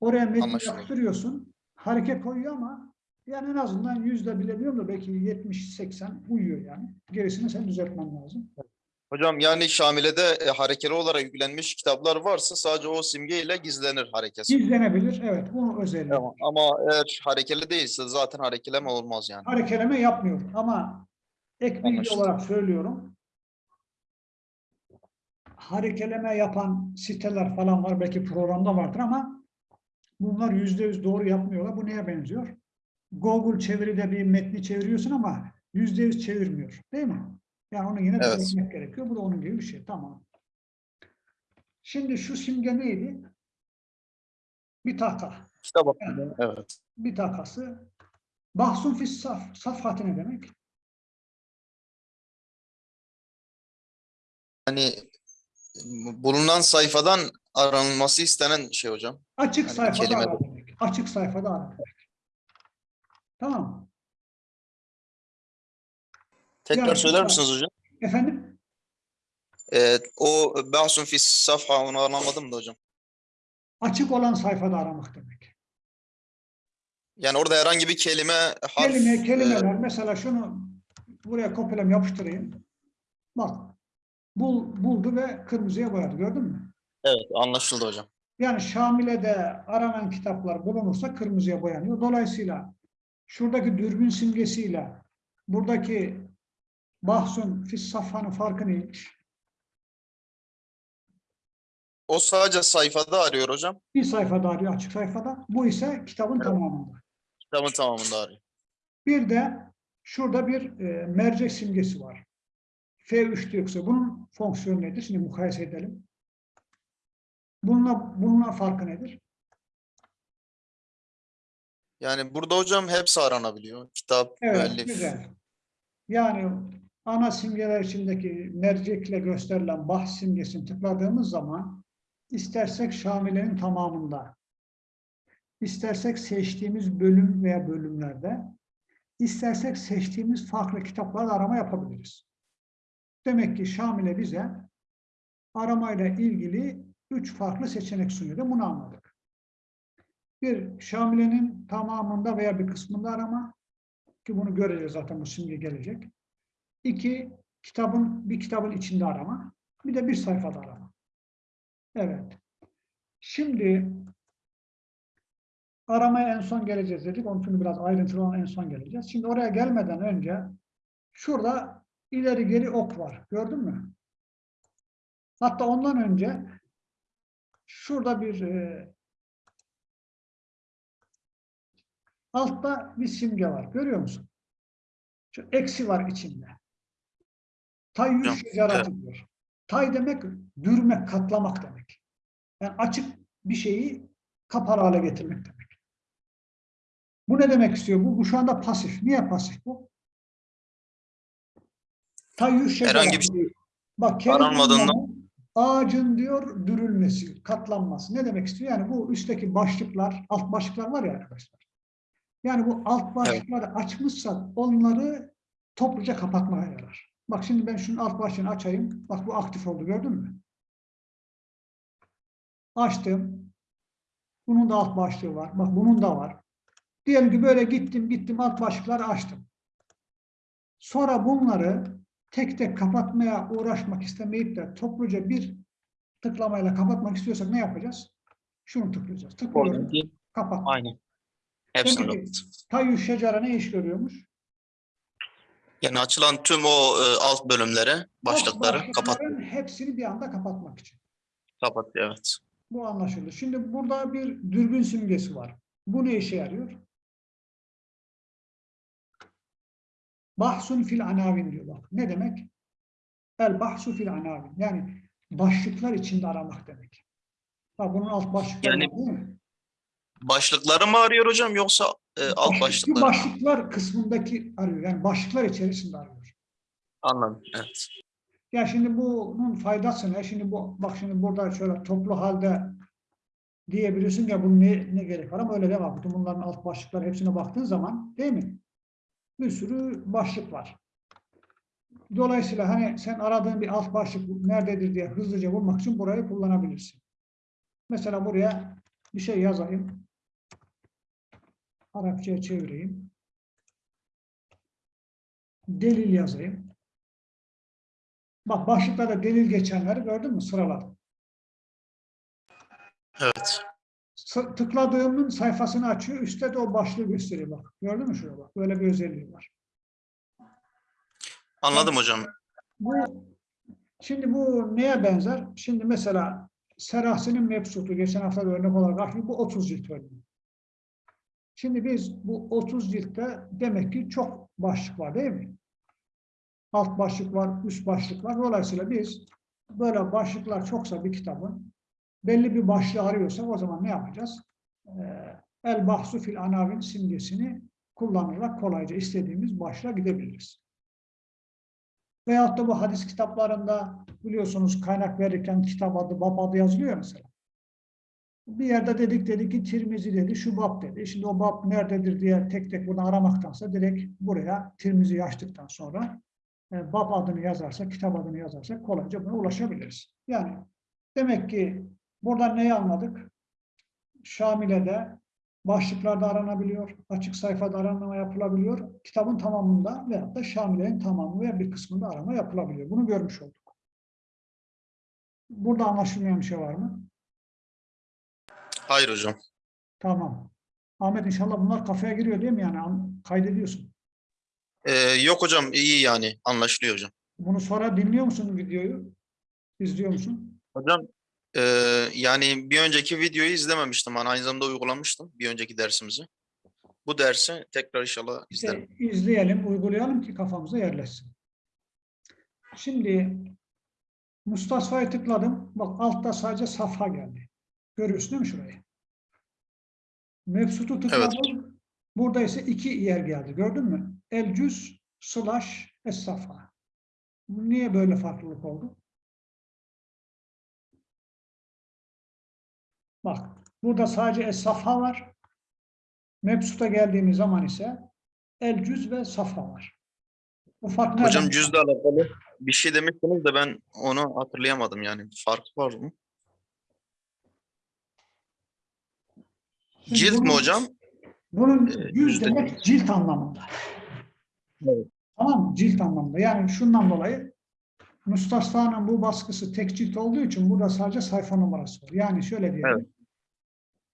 Oraya metni yaptırıyorsun, hareket koyuyor ama yani en azından yüzde bilemiyorum da belki 70-80 uyuyor yani. Gerisini sen düzeltmen lazım. Hocam yani Şamile'de e, harekeli olarak yüklenmiş kitaplar varsa sadece o simgeyle gizlenir harekesi. Gizlenebilir, evet bu özelliği. Tamam. Ama eğer harekeli değilse zaten harekeleme olmaz yani. harekeleme yapmıyor. Ama ek bilgi olarak söylüyorum. Harekeleme yapan siteler falan var. Belki programda vardır ama bunlar yüzde yüz doğru yapmıyorlar. Bu neye benziyor? Google çeviride bir metni çeviriyorsun ama yüzde yüz çevirmiyor. Değil mi? Yani onu yine Evet. düzeltmek gerekiyor. Bu da onun gibi bir şey. Tamam. Şimdi şu simge neydi? Bir taka. Kitap hakkında evet. Bir takası. Bahsun fis saf. Safhatı ne demek? Hani bulunan sayfadan aranılması istenen şey hocam. Açık Yani sayfada kelime ara demek. Açık sayfada ara demek. Tamam? Tekrar Yani söyler misiniz hocam? Efendim? Ee, o bahsun fi safha onu anlamadım da hocam. Açık olan sayfada aramak demek. Yani orada herhangi bir kelime, harf, Kelime, e, kelimeler. Mesela şunu buraya kopyalam yapıştırayım. Bak. Bul, buldu ve kırmızıya boyadı. Gördün mü? evet anlaşıldı hocam. Yani Şamile'de aranan kitaplar bulunursa kırmızıya boyanıyor. Dolayısıyla şuradaki dürbün simgesiyle buradaki bahsun fis safhanın farkı neymiş? O sadece sayfada arıyor hocam. Bir sayfada arıyor açık sayfada. Bu ise kitabın Evet. tamamında. Kitabın tamamında arıyor. Bir de şurada bir e, mercek simgesi var. F3 diyorsa bunun fonksiyonu nedir? Şimdi mukayese edelim. Bununla, bununla farkı nedir? Yani burada hocam hepsi aranabiliyor. Kitap, Evet, müellif. güzel. Yani ana simgeler içindeki mercekle gösterilen bahs simgesini tıkladığımız zaman istersek Şamile'nin tamamında, istersek seçtiğimiz bölüm veya bölümlerde, istersek seçtiğimiz farklı kitaplarda arama yapabiliriz. Demek ki Şamile bize aramayla ilgili üç farklı seçenek sunuyor. da Bunu anladık. Bir, Şamile'nin tamamında veya bir kısmında arama, ki bunu göreceğiz zaten bu simge gelecek. İki, kitabın bir kitabın içinde arama. Bir de bir sayfada arama. Evet. Şimdi aramaya en son geleceğiz dedik. Onun için biraz ayrıntılı olan en son geleceğiz. Şimdi oraya gelmeden önce şurada ileri geri ok var. Gördün mü? Hatta ondan önce şurada bir e, altta bir simge var. Görüyor musun? Şu eksi var içinde. Tayyü Hocam, şecerati diyor. Tay demek dürmek, katlamak demek. Yani açık bir şeyi kapalı hale getirmek demek. Bu ne demek istiyor? Bu, bu şu anda pasif. Niye pasif bu? Tayyü şecerati. Herhangi bir şey Bak, aranmadığından- ağacın diyor dürülmesi, katlanması. Ne demek istiyor? Yani bu üstteki başlıklar, alt başlıklar var ya arkadaşlar. Yani bu alt başlıkları açmışsak onları topluca kapatmaya yarar. Bak şimdi ben şunun alt başlığını açayım. Bak bu aktif oldu gördün mü? Açtım. Bunun da alt başlığı var. Bak bunun da var. Diyelim ki böyle gittim gittim alt başlıkları açtım. Sonra bunları tek tek kapatmaya uğraşmak istemeyip de topluca bir tıklamayla kapatmak istiyorsak ne yapacağız? Şunu tıklayacağız. Tıklıyorum. Oradaki Kapat. aynı. Hepsini. Tayyü şecara ne iş görüyormuş? Yani açılan tüm o e, alt bölümleri, başlıkları kapat. hepsini bir anda kapatmak için. Kapat evet. Bu anlaşıldı. Şimdi burada bir dürbün simgesi var. Bu ne işe yarıyor? Bahsun fil anavin diyor bak. Ne demek? El bahsu fil anavin. Yani başlıklar içinde aramak demek. Bak bunun alt başlıkları Yani değil mi? Başlıkları mı arıyor hocam yoksa e, alt Başlık- başlıkları? mı? başlıklar kısmındaki arıyor. Yani başlıklar içerisinde arıyor. Anladım. Evet. Ya şimdi bunun faydası ne? Şimdi bu bak şimdi burada şöyle toplu halde diyebilirsin ya bunun ne, ne gerek var ama öyle deme. Bütün bunların alt başlıkları hepsine baktığın zaman değil mi? Bir sürü başlık var. Dolayısıyla hani sen aradığın bir alt başlık nerededir diye hızlıca bulmak için burayı kullanabilirsin. Mesela buraya bir şey yazayım. Arapçaya çevireyim. Delil yazayım. Bak başlıklarda delil geçenleri gördün mü? Sıraladım. Evet. Tıkladığımın sayfasını açıyor. Üstte de o başlığı gösteriyor bak. Gördün mü şuraya bak. Böyle bir özelliği var. Anladım hocam. Bu şimdi bu neye benzer? Şimdi mesela Serahsi'nin mebsutu geçen hafta da örnek olarak bu 30 cilt örneği. Şimdi biz bu 30 ciltte demek ki çok başlık var değil mi? Alt başlık var, üst başlık var. Dolayısıyla biz böyle başlıklar çoksa bir kitabın belli bir başlığı arıyorsak o zaman ne yapacağız? Ee, El bahsu fil anavin simgesini kullanarak kolayca istediğimiz başlığa gidebiliriz. Veyahut da bu hadis kitaplarında biliyorsunuz kaynak verirken kitap adı, bab adı yazılıyor ya mesela. Bir yerde dedik dedi ki Tirmizi dedi, şu bab dedi. Şimdi o bab nerededir diye tek tek buradan aramaktansa direkt buraya Tirmizi açtıktan sonra e, bab adını yazarsak, kitap adını yazarsak kolayca buna ulaşabiliriz. Yani demek ki buradan neyi anladık? Şamile'de başlıklarda aranabiliyor, açık sayfada aranma yapılabiliyor, kitabın tamamında veyahut da Şamile'nin tamamı veya bir kısmında arama yapılabiliyor. Bunu görmüş olduk. Burada anlaşılmayan bir şey var mı? Hayır hocam. Tamam. Ahmet inşallah bunlar kafaya giriyor değil mi yani? An- Kaydediyorsun. Ee, yok hocam iyi yani anlaşılıyor hocam. Bunu sonra dinliyor musun videoyu? İzliyor musun? Hocam e, yani bir önceki videoyu izlememiştim. Hani aynı zamanda uygulamıştım bir önceki dersimizi. Bu dersi tekrar inşallah izlerim. İşte izleyelim, uygulayalım ki kafamıza yerleşsin. Şimdi Mustafa'ya tıkladım. Bak altta sadece safha geldi. Görüyorsun değil mi şurayı? Mebsut'u tıkladım. Burada ise iki yer geldi. Gördün mü? El cüz slash es. Niye böyle farklılık oldu? Bak burada sadece es var. Mebsut'a geldiğimiz zaman ise el cüz ve safha var. Bu fark? Hocam cüzle alakalı bir şey demiştiniz de ben onu hatırlayamadım yani. Fark var mı? Cilt mi bunun- hocam? Bunun Ee, yüz demek cilt anlamında. Evet. Tamam mı? Cilt anlamında. Yani şundan dolayı Mustafa'nın bu baskısı tek cilt olduğu için burada sadece sayfa numarası var. Yani şöyle diyelim. Evet.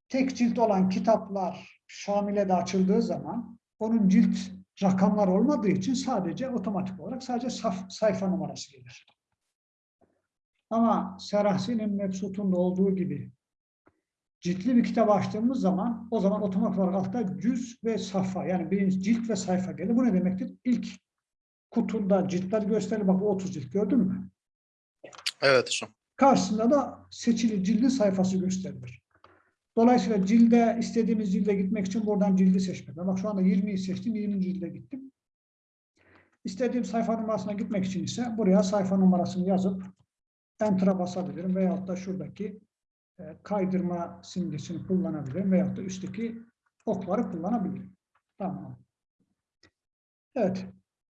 Tek cilt olan kitaplar Şamile'de açıldığı zaman onun cilt rakamlar olmadığı için sadece otomatik olarak sadece saf- sayfa numarası gelir. Ama Serahsi'nin Mebsut'un da olduğu gibi ciltli bir kitap açtığımız zaman o zaman otomatik olarak altta cüz ve sayfa yani birinci cilt ve sayfa gelir. Bu ne demektir? İlk kutunda ciltler gösterir. Bak bu 30 cilt gördün mü? Evet hocam. Karşısında da seçili cildin sayfası gösterilir. Dolayısıyla cilde istediğimiz cilde gitmek için buradan cildi seçmek. Bak şu anda 20'yi seçtim. 20. cilde gittim. İstediğim sayfa numarasına gitmek için ise buraya sayfa numarasını yazıp Enter'a basabilirim. Veyahut da şuradaki kaydırma simgesini kullanabilirim. Veyahut da üstteki okları kullanabilirim. Tamam. Evet.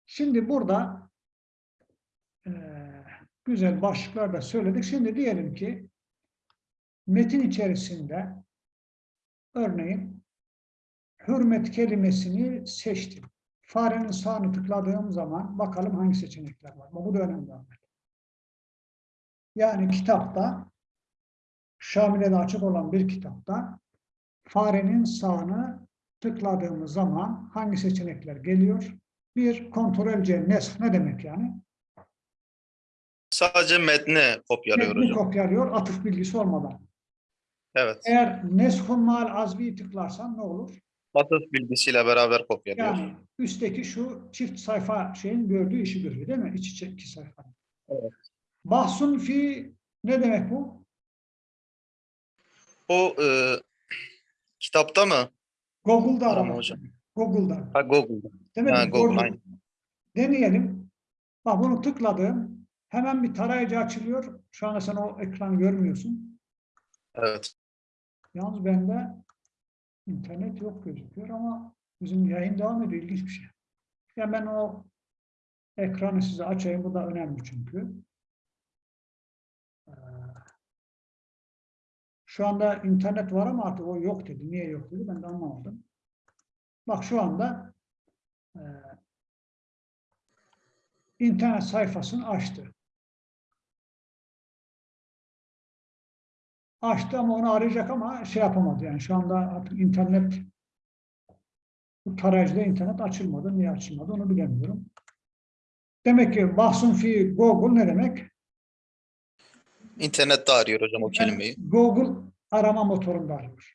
Şimdi burada e, güzel başlıklar da söyledik. Şimdi diyelim ki metin içerisinde örneğin hürmet kelimesini seçtim. Farenin sağını tıkladığım zaman bakalım hangi seçenekler var. Bu da önemli. Yani kitapta Şamile'de açık olan bir kitapta farenin sağını tıkladığımız zaman hangi seçenekler geliyor? Bir, kontrol C, nesk ne demek yani? Sadece metni kopyalıyor Metni hocam. kopyalıyor, atıf bilgisi olmadan. Evet. Eğer neshun mal azvi tıklarsan ne olur? Atıf bilgisiyle beraber kopyalıyor. Yani üstteki şu çift sayfa şeyin gördüğü işi görüyor değil mi? İç içe iki sayfa. Evet. Bahsun fi ne demek bu? Bu e, kitapta mı? Google'da Arama hocam. Google'da. Ha Google'da. Demek Ha, ki Google. Deneyelim. Bak bunu tıkladım. Hemen bir tarayıcı açılıyor. Şu anda sen o ekranı görmüyorsun. Evet. Yalnız bende internet yok gözüküyor ama bizim yayın devam ediyor. İlginç bir şey. Ya ben o ekranı size açayım. Bu da önemli çünkü. Ee, Şu anda internet var ama artık o yok dedi. Niye yok dedi ben de anlamadım. Bak şu anda e, internet sayfasını açtı. Açtı ama onu arayacak ama şey yapamadı yani şu anda artık internet bu tarayıcıda internet açılmadı. Niye açılmadı onu bilemiyorum. Demek ki bahsun fi Google ne demek? İnternette arıyor hocam o Yani kelimeyi. Google arama motorunda arıyor.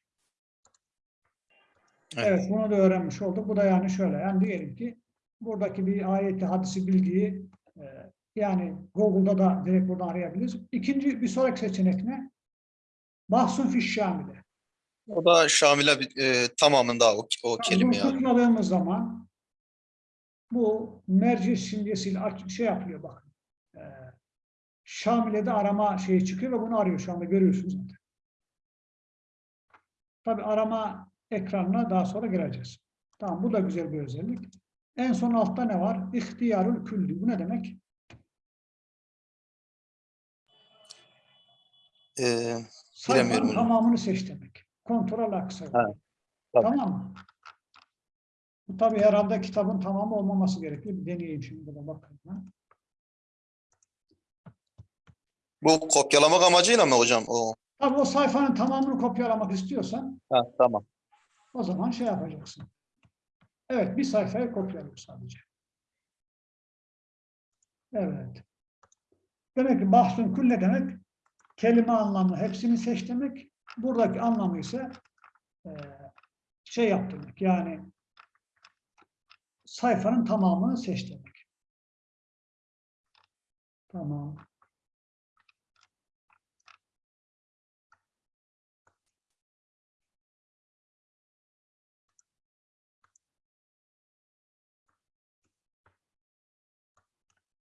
Evet. Evet, bunu da öğrenmiş olduk. Bu da yani şöyle, yani diyelim ki buradaki bir ayeti, hadisi bilgiyi e, yani Google'da da direkt buradan arayabiliriz. İkinci, bir sonraki seçenek ne? Bahsun fiş şamile. O da Şamil'e e, tamamında o, o kelime Bunu yani. tıkladığımız zaman bu merci simgesiyle şey yapıyor bak. E, Şamile'de arama şeyi çıkıyor ve bunu arıyor şu anda görüyorsunuz zaten. Tabi arama ekranına daha sonra gireceğiz. Tamam bu da güzel bir özellik. En son altta ne var? İhtiyarul külli. Bu ne demek? E, Sayfanın tamamını seç demek. Kontrol aksa. Tamam mı? Bu tabii herhalde kitabın tamamı olmaması gerekiyor. Bir deneyeyim şimdi burada bakayım. ben. Bu kopyalamak amacıyla mı hocam? O. Tabii o sayfanın tamamını kopyalamak istiyorsan Ha, tamam. o zaman şey yapacaksın. Evet, bir sayfayı kopyalıyor sadece. Evet. Demek ki bahsun kül ne demek? Kelime anlamı hepsini seç demek. Buradaki anlamı ise eee, şey yap demek. Yani sayfanın tamamını seç demek. Tamam.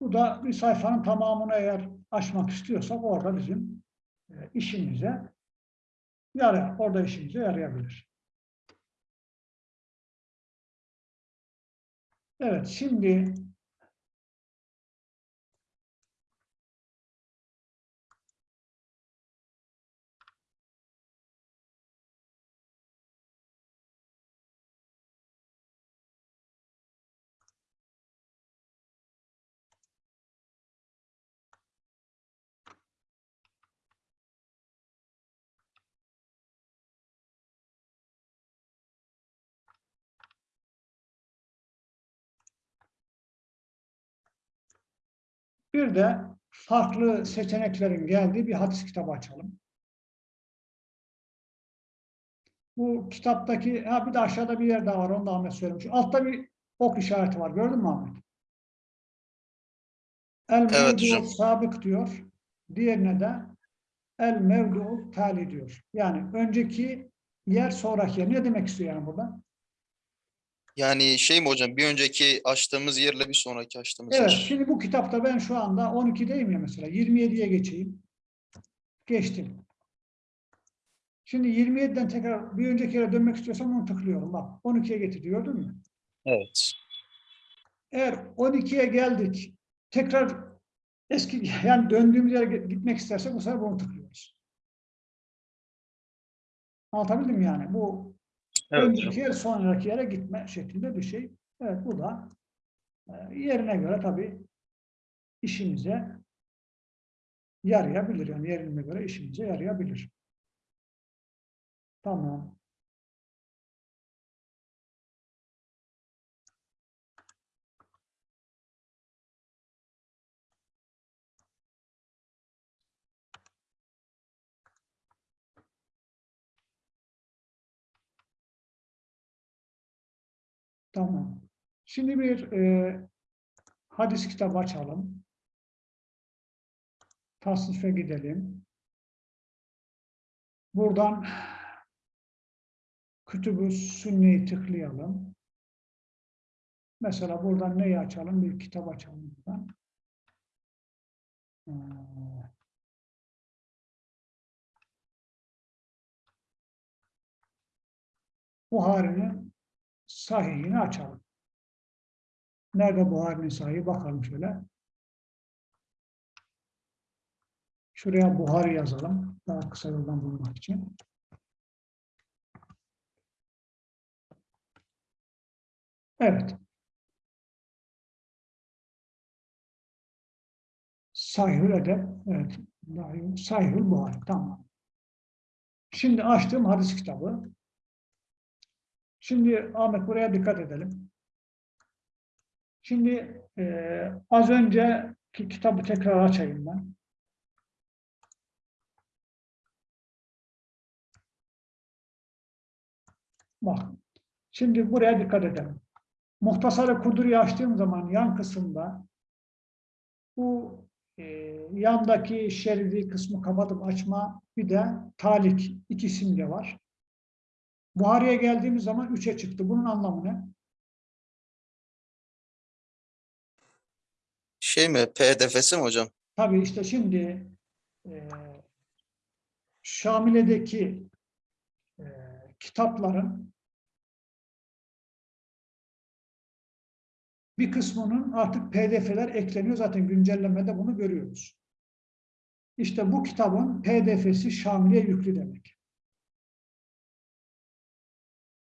Bu da bir sayfanın tamamını eğer açmak istiyorsak orada bizim e, işimize yarar. Orada işimize yarayabilir. Evet, şimdi bir de farklı seçeneklerin geldiği bir hadis kitabı açalım. Bu kitaptaki, ha bir de aşağıda bir yer daha var, onu da Ahmet söylemiş. Altta bir ok işareti var, gördün mü Ahmet? El Evet mevdu sabık diyor. Diğerine de el mevdu tali diyor. Yani önceki yer sonraki yer. Ne demek istiyor yani burada? Yani şey mi hocam? Bir önceki açtığımız yerle bir sonraki açtığımız Evet, yer. şimdi bu kitapta ben şu anda 12'deyim ya mesela. 27'ye geçeyim. Geçtim. Şimdi 27'den tekrar bir önceki yere dönmek istiyorsam onu tıklıyorum. Bak 12'ye getirdi gördün mü? Evet. Eğer 12'ye geldik tekrar eski yani döndüğümüz yere gitmek istersek bu sefer bunu tıklıyoruz. Anlatabildim yani? Bu Evet önceki yer sonraki yere gitme şeklinde bir şey. Evet bu da e, yerine göre tabii işimize yarayabilir. Yani yerine göre işimize yarayabilir. Tamam. Şimdi bir e, hadis kitabı açalım. Tasnife gidelim. Buradan Kütüb-ü Sünne'yi tıklayalım. Mesela buradan neyi açalım? Bir kitap açalım buradan. Ee, Buhari'nin sahihini açalım. Nerede Buhari'nin sahihi? Bakalım şöyle. Şuraya Buhari yazalım. Daha kısa yoldan bulmak için. Evet. Sahihül Edeb. Evet. Sahihül Buhari. Tamam. Şimdi açtığım hadis kitabı. Şimdi Ahmet buraya dikkat edelim. Şimdi e, az önceki kitabı tekrar açayım ben. Bak. Şimdi buraya dikkat edelim. Muhtasarı Kuduri'yi açtığım zaman yan kısımda bu e, yandaki şeridi kısmı kapatıp açma bir de talik iki simge var. Buhari'ye geldiğimiz zaman üçe çıktı. Bunun anlamı ne? Şey mi? PDF'si mi hocam? Tabii işte şimdi e, Şamile'deki e, kitapların bir kısmının artık pdf'ler ekleniyor. Zaten güncellemede bunu görüyoruz. İşte bu kitabın pdf'si Şamil'e yüklü demek.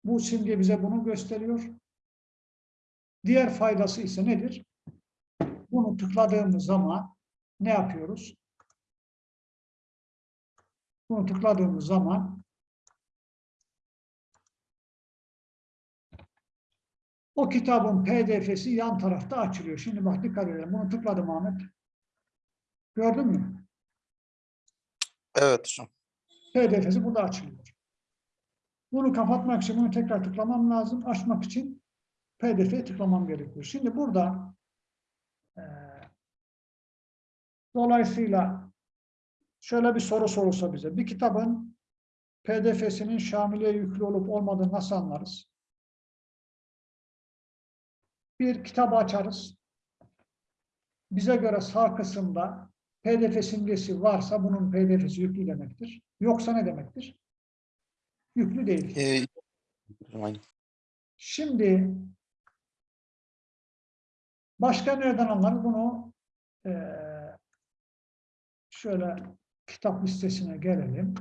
Bu simge bize bunu gösteriyor. Diğer faydası ise nedir? Bunu tıkladığımız zaman ne yapıyoruz? Bunu tıkladığımız zaman o kitabın pdf'si yan tarafta açılıyor. Şimdi bak dikkat edelim. Bunu tıkladım Ahmet. Gördün mü? Evet hocam. pdf'si burada açılıyor. Bunu kapatmak için bunu tekrar tıklamam lazım. Açmak için pdf'ye tıklamam gerekiyor. Şimdi burada dolayısıyla şöyle bir soru sorulsa bize. Bir kitabın pdf'sinin Şamil'e yüklü olup olmadığını nasıl anlarız? Bir kitabı açarız. Bize göre sağ kısımda pdf simgesi varsa bunun pdf'si yüklü demektir. Yoksa ne demektir? Yüklü değil. Ee. Şimdi başka nereden anlarız bunu? Eee, şöyle kitap listesine gelelim.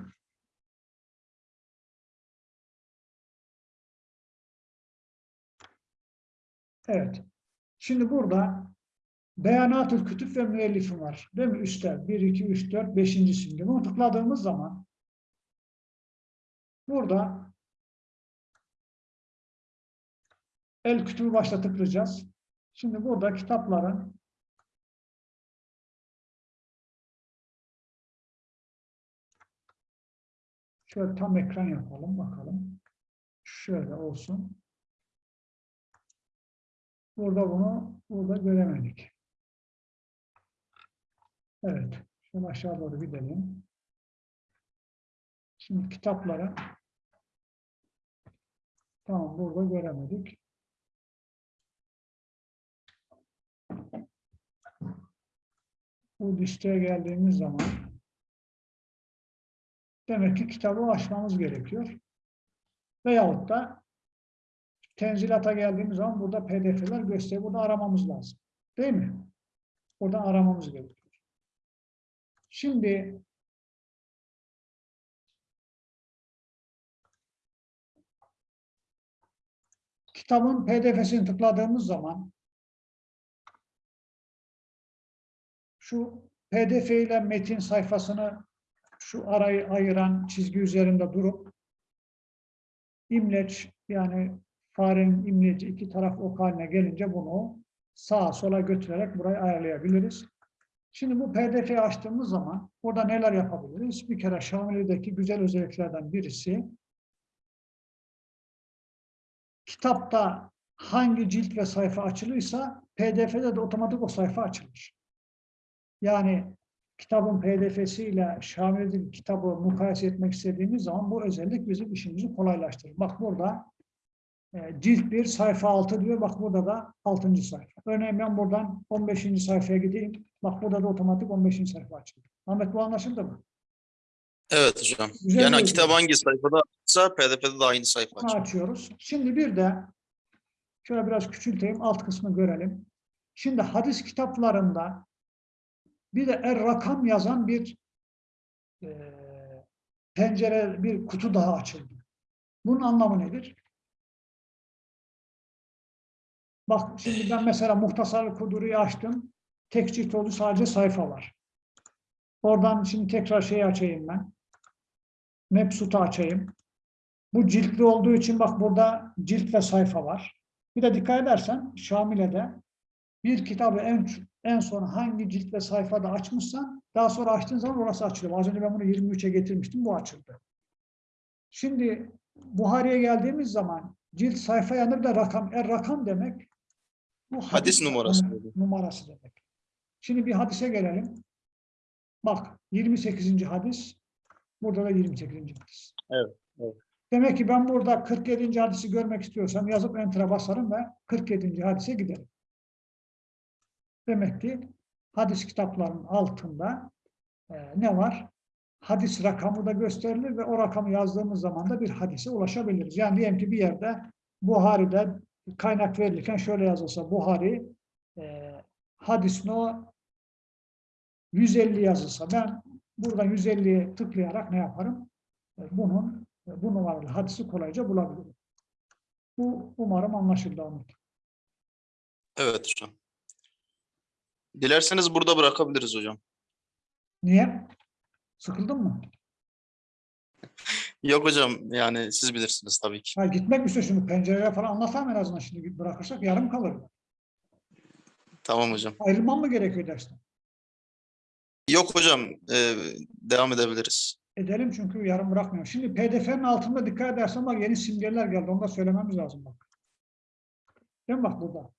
Evet. Şimdi burada Beyanatül Kütüp ve Müellifim var. Değil mi? Üstte 1, 2, 3, 4, 5. simge. Bunu tıkladığımız zaman burada El kütübü başta tıklayacağız. Şimdi burada kitapların şöyle tam ekran yapalım bakalım. Şöyle olsun. Burada bunu burada göremedik. Evet. Şöyle aşağı doğru gidelim. Şimdi kitapları tamam burada göremedik. Bu listeye geldiğimiz zaman demek ki kitabı açmamız gerekiyor. Veyahut da tenzilata geldiğimiz zaman burada pdf'ler gösteriyor. Burada aramamız lazım. Değil mi? Buradan aramamız gerekiyor. Şimdi kitabın pdf'sini tıkladığımız zaman şu pdf ile metin sayfasını şu arayı ayıran çizgi üzerinde durup imleç yani farenin imleci iki taraf ok haline gelince bunu sağa sola götürerek burayı ayarlayabiliriz. Şimdi bu pdf'yi açtığımız zaman burada neler yapabiliriz? Bir kere Şamili'deki güzel özelliklerden birisi kitapta hangi cilt ve sayfa açılıysa pdf'de de otomatik o sayfa açılır. Yani kitabın pdf'siyle Şamil'deki kitabı mukayese etmek istediğimiz zaman bu özellik bizim işimizi kolaylaştırır. Bak burada e, cilt 1 sayfa 6 diyor. Bak burada da 6. sayfa. Örneğin ben buradan 15. sayfaya gideyim. Bak burada da otomatik 15. sayfa açıldı. Ahmet bu anlaşıldı mı? Evet hocam. Güzel yani kitap hangi sayfada ise pdf'de de aynı sayfa açıyor. açıyoruz. Şimdi bir de şöyle biraz küçülteyim. Alt kısmı görelim. Şimdi hadis kitaplarında bir de er rakam yazan bir e, pencere, bir kutu daha açıldı. Bunun anlamı nedir? Bak şimdi ben mesela Muhtasar Kuduri'yi açtım. Tek cilt oldu sadece sayfa var. Oradan şimdi tekrar şeyi açayım ben. Mebsut'u açayım. Bu ciltli olduğu için bak burada cilt ve sayfa var. Bir de dikkat edersen Şamile'de bir kitabı en en son hangi cilt ve sayfada açmışsan daha sonra açtığın zaman orası açılıyor. Az önce ben bunu 23'e getirmiştim. Bu açıldı. Şimdi Buhari'ye geldiğimiz zaman cilt sayfa yanında bir de rakam. Er rakam demek bu Hadis numarası. numarası demek. Şimdi bir hadise gelelim. Bak 28. hadis. Burada da 28. hadis. Evet, evet. Demek ki ben burada 47. hadisi görmek istiyorsam yazıp enter'a basarım ve 47. hadise giderim. Demek ki hadis kitaplarının altında e, ne var? Hadis rakamı da gösterilir ve o rakamı yazdığımız zaman da bir hadise ulaşabiliriz. Yani diyelim ki bir yerde Buhari'de kaynak verilirken şöyle yazılsa Buhari e, hadis no 150 yazılsa ben buradan 150'ye tıklayarak ne yaparım? E, bunun e, bu numaralı hadisi kolayca bulabilirim. Bu umarım anlaşıldı Ahmet. Evet hocam. Dilerseniz burada bırakabiliriz hocam. Niye? Sıkıldın mı? Yok hocam yani siz bilirsiniz tabii ki. Ha, gitmek mi? Şimdi pencereye falan anlatamam en azından şimdi bırakırsak yarım kalır. Tamam hocam. Ayrılmam mı gerekiyor dersten? Yok hocam e, devam edebiliriz. Edelim çünkü yarım bırakmıyorum. Şimdi PDF'nin altında dikkat edersen bak yeni simgeler geldi. Onu da söylememiz lazım bak. Değil mi bak burada?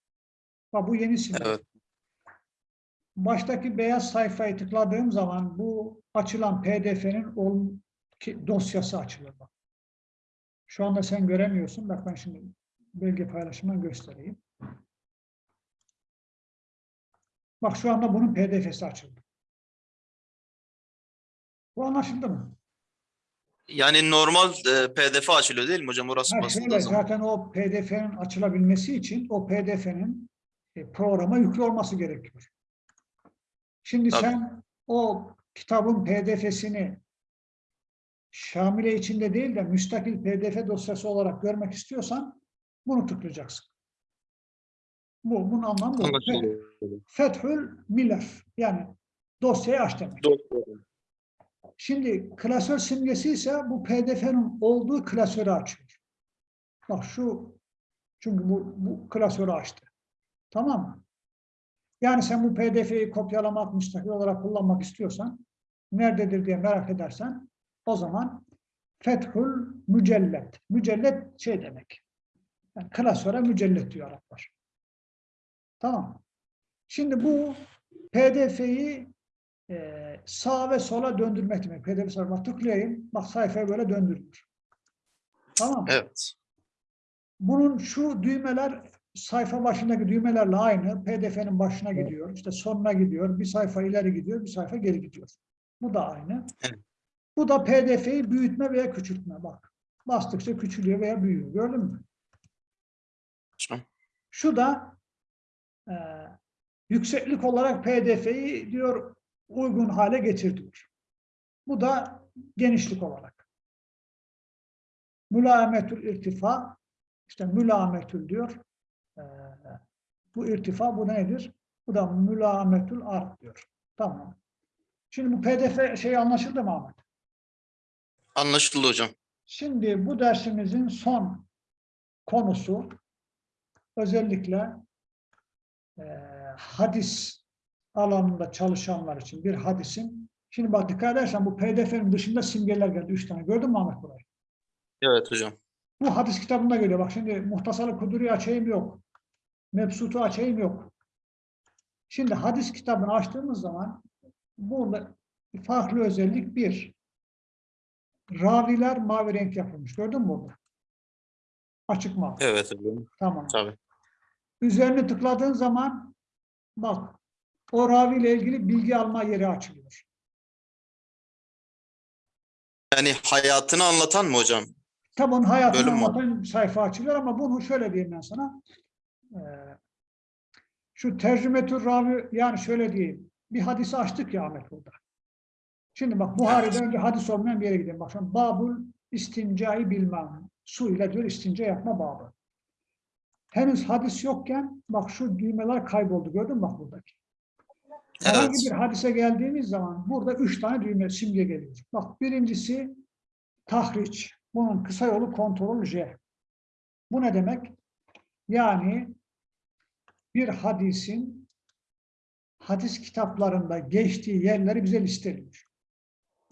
Bak bu yeni simge. Evet. Baştaki beyaz sayfayı tıkladığım zaman bu açılan PDF'nin dosyası açılır. Bak. Şu anda sen göremiyorsun. Bak ben şimdi belge paylaşımını göstereyim. Bak şu anda bunun PDF'si açıldı. Bu anlaşıldı mı? Yani normal e, PDF açılıyor değil mi hocam? Orası Ha, şöyle, zaman. zaten o PDF'nin açılabilmesi için o PDF'nin e, programa yüklü olması gerekiyor. Şimdi Tabii. sen o kitabın PDF'sini Şamile içinde değil de müstakil PDF dosyası olarak görmek istiyorsan bunu tıklayacaksın. Bu, bunun anlamı bu. Fethül Milef yani dosyayı aç demek. Şimdi klasör simgesi ise bu PDF'nin olduğu klasörü açıyor. Bak şu çünkü bu, bu klasörü açtı. Tamam mı? Yani sen bu PDF'yi kopyalamak, müstakil olarak kullanmak istiyorsan nerededir diye merak edersen o zaman Fethül Mücellet. Mücellet şey demek. Yani klasöre mücellet diyor Araplar. Tamam? Şimdi bu PDF'yi e, sağa ve sola döndürmek demek. PDF sayfasına tıklayayım. Bak sayfayı böyle döndürülür. Tamam mı? Evet. Bunun şu düğmeler sayfa başındaki düğmelerle aynı. PDF'nin başına gidiyor. işte sonuna gidiyor. Bir sayfa ileri gidiyor. Bir sayfa geri gidiyor. Bu da aynı. Evet. Bu da PDF'yi büyütme veya küçültme. Bak. Bastıkça küçülüyor veya büyüyor. Gördün mü? Şu da e, yükseklik olarak PDF'yi diyor uygun hale getir diyor. Bu da genişlik olarak. Mülametül irtifa işte mülametül diyor. E, bu irtifa bu nedir? Bu da mülametül art diyor. Tamam. Şimdi bu PDF şey anlaşıldı mı Ahmet? Anlaşıldı hocam. Şimdi bu dersimizin son konusu özellikle eee, hadis alanında çalışanlar için bir hadisin şimdi bak dikkat edersen bu PDF'nin dışında simgeler geldi. Üç tane. Gördün mü Ahmet burayı? Evet hocam. Bu hadis kitabında geliyor. Bak şimdi Muhtasar-ı Kuduri açayım yok. Mebsut'u açayım yok. Şimdi hadis kitabını açtığımız zaman burada farklı özellik bir. Raviler mavi renk yapılmış. Gördün mü burada? Açık mavi. Evet. Tamam. Tabii. Üzerine tıkladığın zaman bak o raviyle ilgili bilgi alma yeri açılıyor. Yani hayatını anlatan mı hocam? Tabi onun hayatını Bölüm anlatan sayfa açılıyor ama bunu şöyle diyeyim ben sana. Ee, şu tercümetür ravi yani şöyle diyeyim. Bir hadisi açtık ya Ahmet burada. Şimdi bak Buhari'de önce hadis olmayan bir yere gidelim. Bak şimdi Babul istincai bilmem. Su ile diyor istinca yapma babı. Henüz hadis yokken bak şu düğmeler kayboldu. Gördün mü bak buradaki? Herhangi Evet. bir hadise geldiğimiz zaman burada üç tane düğme simge geliyor. Bak birincisi tahriç. Bunun kısa yolu kontrol J. Bu ne demek? Yani bir hadisin hadis kitaplarında geçtiği yerleri bize listeliyor.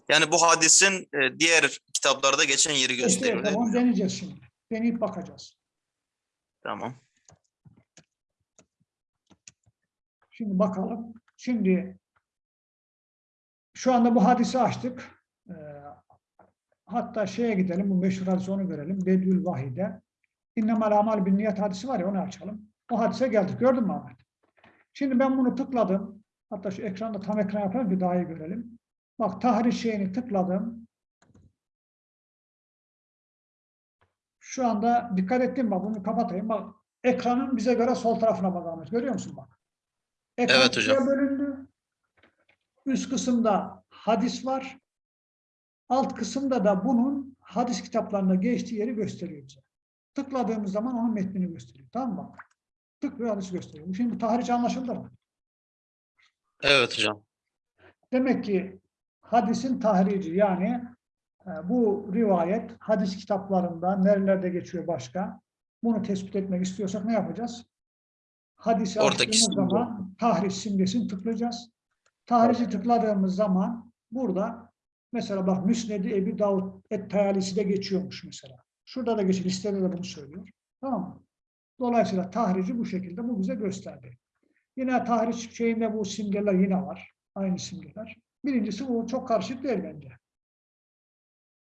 Yani bu hadisin e, diğer kitaplarda geçen yeri İşte gösteriyor mi? tamam deneyeceğiz şimdi. Deneyip bakacağız. Tamam. Şimdi bakalım. Şimdi şu anda bu hadisi açtık. Ee, hatta şeye gidelim, bu meşhur hadisi onu görelim. Bedül Vahide. İnnemel amal bin niyet hadisi var ya onu açalım. O hadise geldik. Gördün mü Ahmet? Şimdi ben bunu tıkladım. Hatta şu ekranda tam ekran yapalım ki daha iyi görelim. Bak tahrir şeyini tıkladım. Şu anda dikkat ettim bak bunu kapatayım. Bak ekranın bize göre sol tarafına bak Ahmet. Görüyor musun bak? Ekran Evet hocam. ikiye bölündü. Üst kısımda hadis var. Alt kısımda da bunun hadis kitaplarında geçtiği yeri gösteriyor bize. Tıkladığımız zaman onun metnini gösteriyor. Tamam mı? Tıklıyor hadisi gösteriyor. Şimdi tahriş anlaşıldı mı? Evet hocam. Demek ki hadisin tahrici yani e, bu rivayet hadis kitaplarında nerelerde geçiyor başka? Bunu tespit etmek istiyorsak ne yapacağız? Hadisi Oradaki zaman tahriş simgesini tıklayacağız. Tahrici tıkladığımız zaman burada mesela bak Müsned-i Ebi Davud Et-Tayalisi de geçiyormuş mesela. Şurada da geçiyor. Listede de bunu söylüyor. Tamam mı? Dolayısıyla tahrici bu şekilde bu bize gösterdi. Yine tahriş şeyinde bu simgeler yine var. Aynı simgeler. Birincisi bu çok karışık değil bence.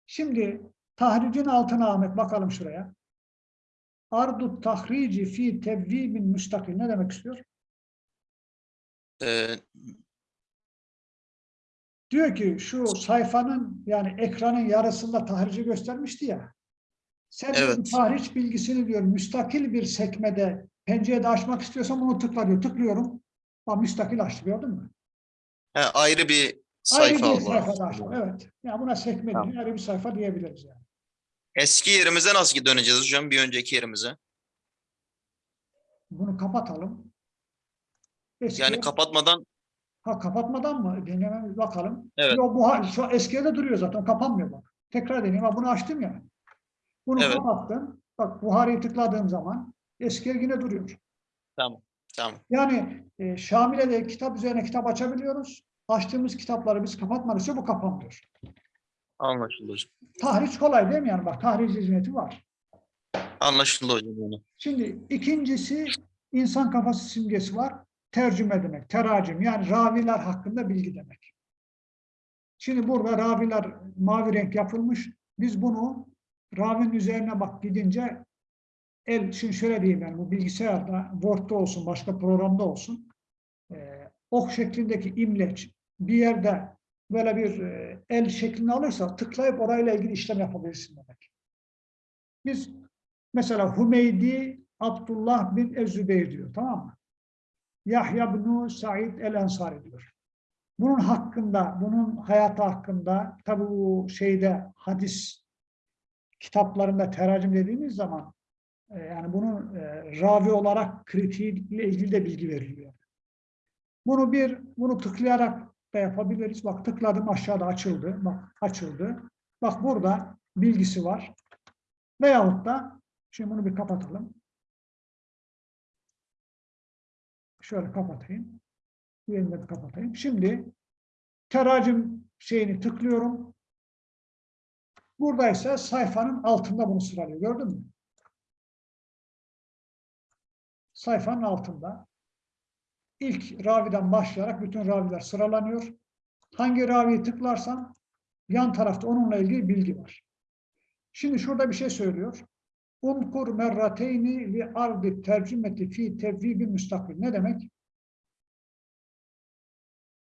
Şimdi tahricin altına Ahmet bakalım şuraya. Ardu tahrici fi tevvibin müstakil. Ne demek istiyor? Ee, Diyor ki şu sayfanın yani ekranın yarısında tahrici göstermişti ya. Sen Evet. tahriş bilgisini diyor müstakil bir sekmede pencerede açmak istiyorsan bunu tıkla diyor. Tıklıyorum. Bak müstakil açtı gördün mü? he, ayrı bir Ayrı sayfa bir var. sayfada açtı. Evet. Ya buna sekme Tamam. değil, ayrı bir sayfa diyebiliriz yani. Eski yerimize nasıl döneceğiz hocam? Bir önceki yerimize. Bunu kapatalım. Eski, Yani kapatmadan ha, kapatmadan mı? Denememiz bakalım. Evet. Yo, bu şu eskiye de duruyor zaten. Kapanmıyor bak. Tekrar deneyeyim. Ha, bunu açtım ya. Bunu Evet. kapattım. Bak Buhari'yi tıkladığım zaman eskiye yine duruyor. tamam. Tamam. Yani e, Şamile'de kitap üzerine kitap açabiliyoruz. Açtığımız kitapları biz kapatmadıkça bu kapanmıyor. Anlaşıldı hocam. Tahriş kolay değil mi yani? Bak tahriş hizmeti var. Anlaşıldı hocam. Yani. Şimdi ikincisi insan kafası simgesi var. Tercüme demek, teracim yani raviler hakkında bilgi demek. Şimdi burada raviler mavi renk yapılmış. Biz bunu ravinin üzerine bak gidince el, şimdi şöyle diyeyim yani bu bilgisayarda, Word'da olsun, başka programda olsun e, ok şeklindeki imleç bir yerde böyle bir e, el şeklini alırsa tıklayıp orayla ilgili işlem yapabilirsin demek. Biz Mesela Hümeydi Abdullah bin Ezzübeyir diyor tamam mı? Yahya bin Said el Ensari diyor. Bunun hakkında, bunun hayatı hakkında tabi bu şeyde hadis kitaplarında teracim dediğimiz zaman e, yani bunun e, ravi olarak kritiğiyle ilgili de bilgi veriliyor. Bunu bir, bunu tıklayarak da yapabiliriz. Bak tıkladım aşağıda açıldı. Bak açıldı. Bak burada bilgisi var. Veyahut da Şimdi bunu bir kapatalım. Şöyle kapatayım. De bir kapatayım. Şimdi teracim şeyini tıklıyorum. Burada ise sayfanın altında bunu sıralıyor. Gördün mü? Sayfanın altında. İlk raviden başlayarak bütün raviler sıralanıyor. Hangi raviyi tıklarsam yan tarafta onunla ilgili bilgi var. Şimdi şurada bir şey söylüyor. Unkur merrateyni li ardi tercümeti fi tevvibi müstakil. Ne demek?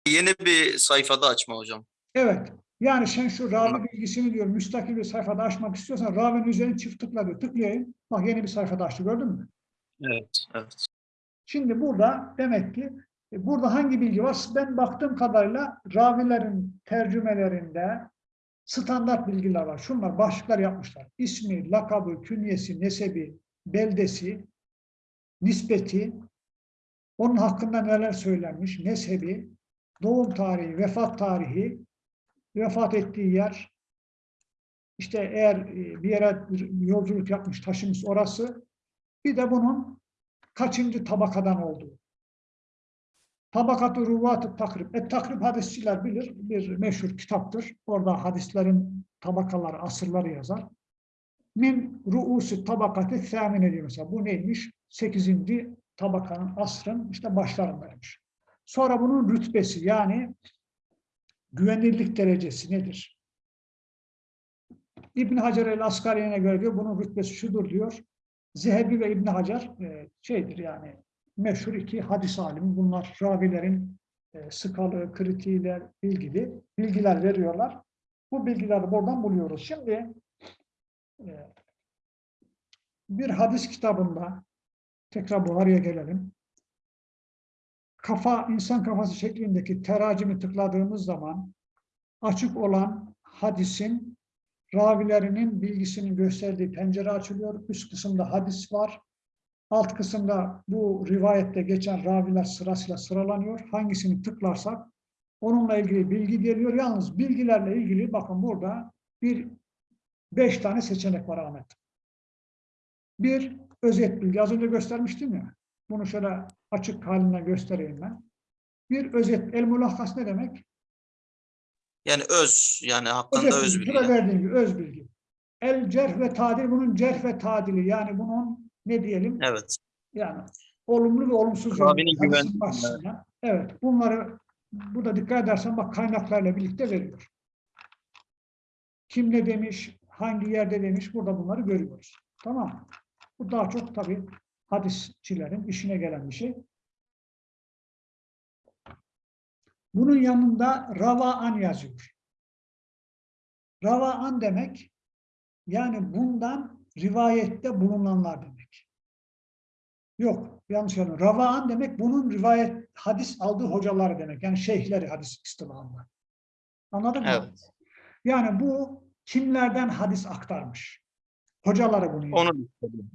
Yeni bir sayfada açma hocam. Evet. Yani sen şu ravi bilgisini diyor müstakil bir sayfada açmak istiyorsan ravinin üzerine çift tıkla diyor. Tıklayayım. Bak yeni bir sayfada açtı gördün mü? Evet. Evet. Şimdi burada demek ki e, burada hangi bilgi var? Ben baktığım kadarıyla ravilerin tercümelerinde standart bilgiler var. Şunlar başlıklar yapmışlar. İsmi, lakabı, künyesi, nesebi, beldesi, nispeti, onun hakkında neler söylenmiş, mezhebi, doğum tarihi, vefat tarihi, vefat ettiği yer, işte eğer e, bir yere yolculuk yapmış, taşımış orası, bir de bunun kaçıncı tabakadan olduğu. Tabakat-ı Ruvat-ı Takrib. Et Takrib hadisçiler bilir. Bir meşhur kitaptır. Orada hadislerin tabakaları, asırları yazar. Min ruusi tabakati thamine diyor mesela. Bu neymiş? Sekizinci tabakanın, asrın işte başlarındaymış. Sonra bunun rütbesi yani güvenilirlik derecesi nedir? İbn Hacer el-Askari'ne göre diyor bunun rütbesi şudur diyor. Zehebi ve İbn Hacer e, şeydir yani meşhur iki hadis alimi. Bunlar ravilerin e, skalı, kritiğiyle ilgili bilgiler veriyorlar. Bu bilgileri buradan buluyoruz. Şimdi e, bir hadis kitabında tekrar Buhari'ye gelelim. Kafa, insan kafası şeklindeki teracimi tıkladığımız zaman açık olan hadisin ravilerinin bilgisinin gösterdiği pencere açılıyor. Üst kısımda hadis var. Alt kısımda bu rivayette geçen raviler sırasıyla sıralanıyor. Hangisini tıklarsak onunla ilgili bilgi geliyor. Yalnız bilgilerle ilgili bakın burada bir beş tane seçenek var Ahmet. Bir, özet bilgi. Az önce göstermiştim ya. Bunu şöyle açık haline göstereyim ben. Bir özet, el mulahhas ne demek? Yani öz yani hakkında Özet öz bilgi. Şurada verdiğim gibi öz bilgi. El cerh ve tadil bunun cerh ve tadili yani bunun ne diyelim? Evet. Yani olumlu ve olumsuz hadisin güven-. Evet. Bunları burada dikkat edersen bak kaynaklarla birlikte veriyor. Kim ne demiş, hangi yerde demiş burada bunları görüyoruz. Tamam mı? Bu daha çok tabii hadisçilerin işine gelen bir şey. Bunun yanında ravaan yazıyor. Ravaan demek yani bundan rivayette bulunanlar demek. Yok, yanlış anladım. Ravaan demek bunun rivayet hadis aldığı hocalar demek. Yani şeyhleri hadis istilahında. Anladın mı? Evet. Yani bu kimlerden hadis aktarmış? Hocaları bunu yapıyor. Onu istedim.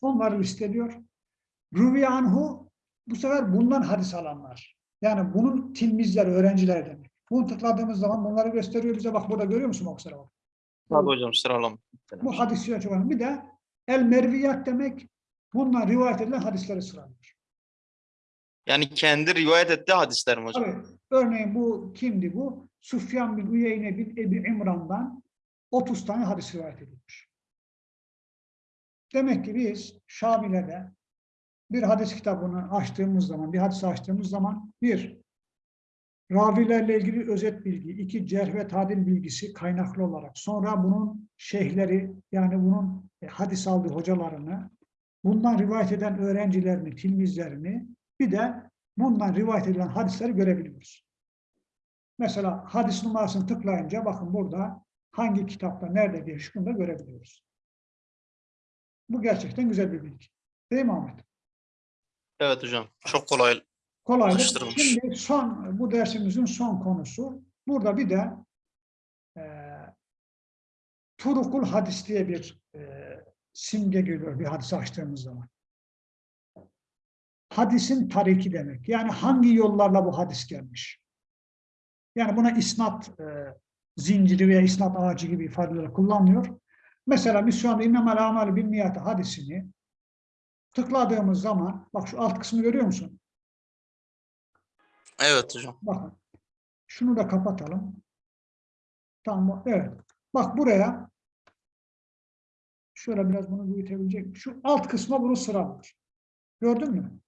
Onları listeliyor. Rüvi anhu bu sefer bundan hadis alanlar. Yani bunun tilmizleri, öğrencileri demek. Bunu tıkladığımız zaman bunları gösteriyor bize. Bak burada görüyor musun o sıra? Tabii hocam sıralama. Bu hadisler çok önemli. Bir de el merviyat demek bundan rivayet edilen hadisleri sıralıyor. Yani kendi rivayet ettiği hadisler mi hocam? Tabii. Örneğin bu kimdi bu? Sufyan bin Uyeyne bin Ebi İmran'dan 30 tane hadis rivayet edilmiş. Demek ki biz Şamile'de bir hadis kitabını açtığımız zaman, bir hadis açtığımız zaman bir, ravilerle ilgili özet bilgi, iki, cerh ve tadil bilgisi kaynaklı olarak, sonra bunun şeyhleri, yani bunun e, hadis aldığı hocalarını, bundan rivayet eden öğrencilerini, tilmizlerini, bir de bundan rivayet edilen hadisleri görebiliyoruz. Mesela hadis numarasını tıklayınca bakın burada hangi kitapta nerede diye şunu da görebiliyoruz. Bu gerçekten güzel bir bilgi. Değil mi Ahmet? Evet hocam. Çok kolay. Alıştırılmış. Şimdi son bu dersimizin son konusu. Burada bir de e, Turukul hadis diye bir e, simge geliyor bir hadis açtığımız zaman. Hadisin tariki demek. Yani hangi yollarla bu hadis gelmiş. Yani buna isnat e, zinciri veya isnat ağacı gibi ifadeler kullanılıyor. Mesela biz şu anda İnnemel Amali bin Niyati hadisini tıkladığımız zaman, bak şu alt kısmı görüyor musun? Evet hocam. Bakın. Şunu da kapatalım. Tamam. Evet. Bak buraya şöyle biraz bunu büyütebilecek. Şu alt kısma bunu sıralıyor. Gördün mü?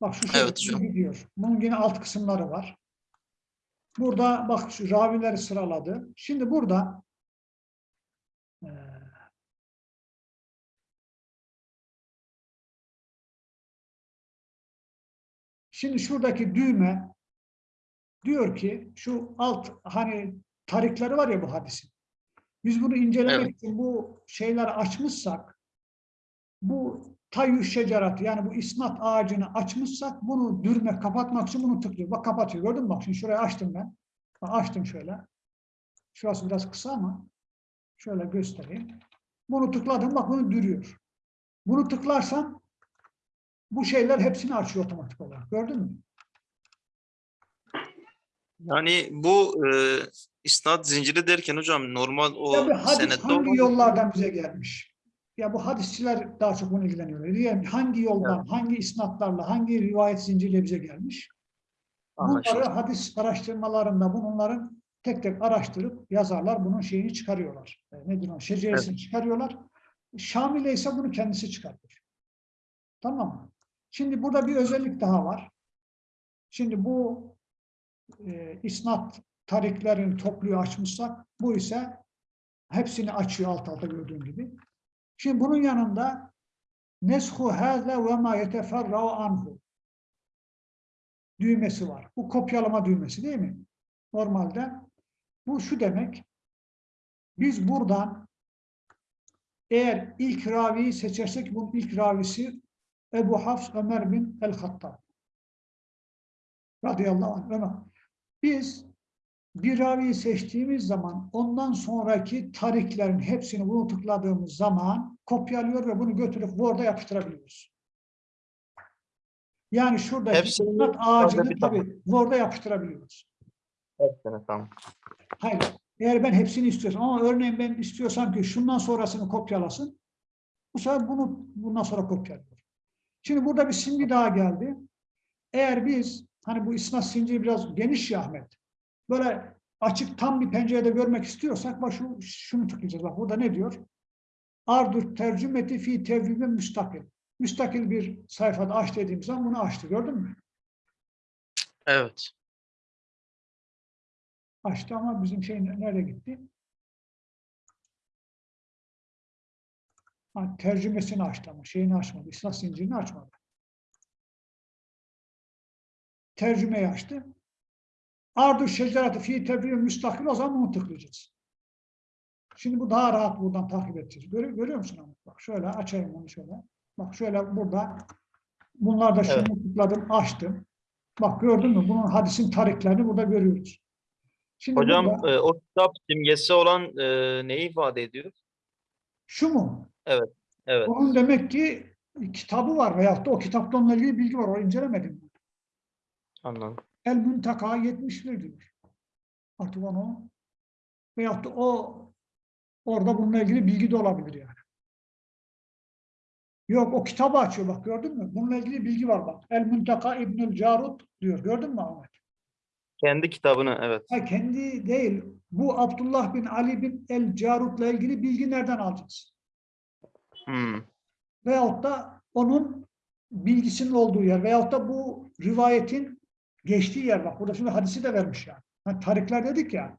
Bak şu şöyle Evet hocam. gidiyor. Bunun yine alt kısımları var. Burada bak şu ravileri sıraladı. Şimdi burada Şimdi şuradaki düğme diyor ki şu alt hani tarikleri var ya bu hadisin. Biz bunu incelemek Evet. için bu şeyleri açmışsak bu tayyü şeceratı yani bu isnat ağacını açmışsak bunu dürme kapatmak için bunu tıklıyor. Bak kapatıyor. Gördün mü? Bak şimdi şurayı açtım ben. Bak, açtım şöyle. Şurası biraz kısa ama şöyle göstereyim. Bunu tıkladım bak bunu dürüyor. Bunu tıklarsam bu şeyler hepsini açıyor otomatik olarak. Gördün mü? Yani bu e, isnat zinciri derken hocam normal o Tabii hadis senette hangi yollardan bize gelmiş? Ya bu hadisçiler daha çok bunu ilgileniyorlar. Yani hangi yoldan, hangi isnatlarla, hangi rivayet zinciriyle bize gelmiş? Bunları hadis araştırmalarında bunların tek tek araştırıp yazarlar bunun şeyini çıkarıyorlar. E, nedir o? Şeceresini çıkarıyorlar. Şamile ise bunu kendisi çıkartıyor. Tamam mı? Şimdi burada bir özellik daha var. Şimdi bu e, isnat tariklerini topluyor açmışsak bu ise hepsini açıyor alt alta gördüğün gibi. Şimdi bunun yanında neshu hâze ve ma yeteferra'u anhu düğmesi var. Bu kopyalama düğmesi değil mi? Normalde bu şu demek biz buradan eğer ilk raviyi seçersek bunun ilk ravisi Ebu Hafs Ömer bin El-Hattab radıyallahu anh. Ömer. Biz bir raviyi seçtiğimiz zaman ondan sonraki tariklerin hepsini bunu tıkladığımız zaman kopyalıyor ve bunu götürüp Word'a yapıştırabiliyoruz. Yani şuradaki Hepsini isnat ağacını tabii Word'a yapıştırabiliyoruz. Hepsini tamam. Hayır. Eğer ben hepsini istiyorsam ama örneğin ben istiyorsam ki şundan sonrasını kopyalasın. Bu sefer bunu bundan sonra kopyalıyor. Şimdi burada bir simge daha geldi. Eğer biz hani bu isnat zinciri biraz geniş ya Ahmet. Böyle açık tam bir pencerede görmek istiyorsak bak şu, şunu tıklayacağız. Bak burada ne diyor? Ardur tercümeti fi tevhibin müstakil. Müstakil bir sayfada aç dediğim zaman bunu açtı. Gördün mü? Evet. Açtı ama bizim şey nerede gitti? Ha, tercümesini açtı ama şeyini açmadı. İslah zincirini açmadı. Tercümeyi açtı. Ardu şeceratı fi tebri müstakil o zaman bunu tıklayacağız. Şimdi bu daha rahat buradan takip edeceğiz. Görüyor, görüyor musun? Ahmet? Bak şöyle açayım onu şöyle. Bak şöyle burada bunlar da şunu Evet. tıkladım, açtım. Bak gördün mü? Bunun hadisin tariklerini burada görüyoruz. Şimdi Hocam burada- e, o kitap simgesi olan e, neyi ifade ediyor? Şu mu? Evet. Onun demek ki kitabı var veyahut da o kitapla onunla ilgili bilgi var. O incelemedim. Anladım. El Müntaka 71 diyor. Artık onu veyahut da o orada bununla ilgili bilgi de olabilir yani. Yok o kitabı açıyor bak gördün mü? Bununla ilgili bilgi var bak. El Müntaka İbnül Carut diyor. Gördün mü Ahmet? Kendi kitabını evet. Ha, kendi değil. Bu Abdullah bin Ali bin El Carut'la ilgili bilgi nereden alacağız? Hmm. veyahut da onun bilgisinin olduğu yer veyahut da bu rivayetin geçtiği yer bak burada şimdi hadisi de vermiş yani. Hani tarikler dedik ya.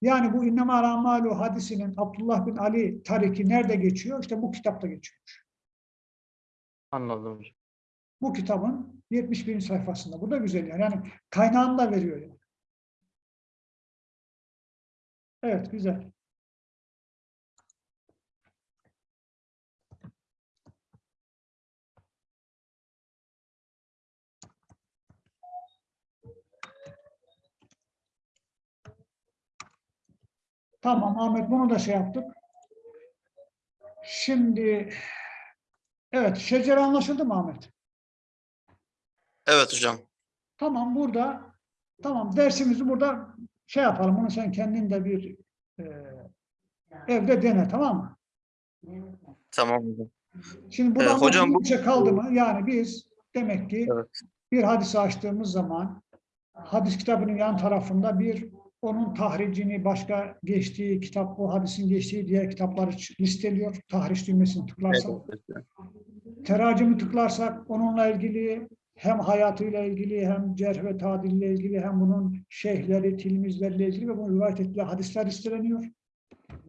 Yani bu İnnema Ramalu hadisinin Abdullah bin Ali tariki nerede geçiyor? İşte bu kitapta geçiyor. Anladım. Bu kitabın 71. sayfasında. Bu da güzel yani. Yani kaynağını da veriyor yani. Evet güzel. Tamam Ahmet bunu da şey yaptık. Şimdi evet şecere anlaşıldı mı Ahmet? Evet hocam. Tamam burada tamam dersimizi burada şey yapalım. Bunu sen kendin de bir e, evde dene tamam mı? Tamam hocam. Şimdi burada Ee, hocam bu- şey kaldı mı? Yani biz demek ki Evet. bir hadisi açtığımız zaman hadis kitabının yan tarafında bir onun tahricini başka geçtiği kitap, o hadisin geçtiği diğer kitapları listeliyor. Tahriş düğmesini tıklarsak. Evet. teracimi tıklarsak onunla ilgili hem hayatıyla ilgili hem cerh ve tadille ilgili hem bunun şeyhleri, tilmizlerle ilgili ve bunu rivayet ettiği hadisler listeleniyor.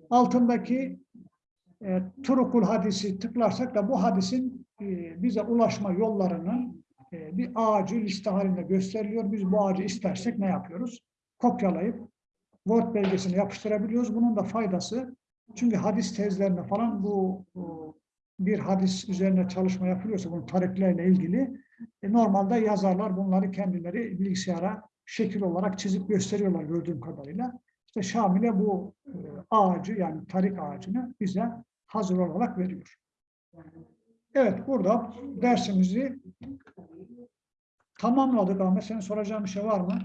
Altındaki e, turukul hadisi tıklarsak da bu hadisin e, bize ulaşma yollarının e, bir ağacı liste halinde gösteriliyor. Biz bu ağacı istersek ne yapıyoruz? Kopyalayıp Word belgesine yapıştırabiliyoruz. Bunun da faydası çünkü hadis tezlerinde falan bu, bir hadis üzerine çalışma yapılıyorsa bunun tariklerle ilgili e, normalde yazarlar bunları kendileri bilgisayara şekil olarak çizip gösteriyorlar gördüğüm kadarıyla. İşte Şamil'e bu e, ağacı yani tarik ağacını bize hazır olarak veriyor. Evet burada dersimizi tamamladık Ahmet. Senin soracağın bir şey var mı?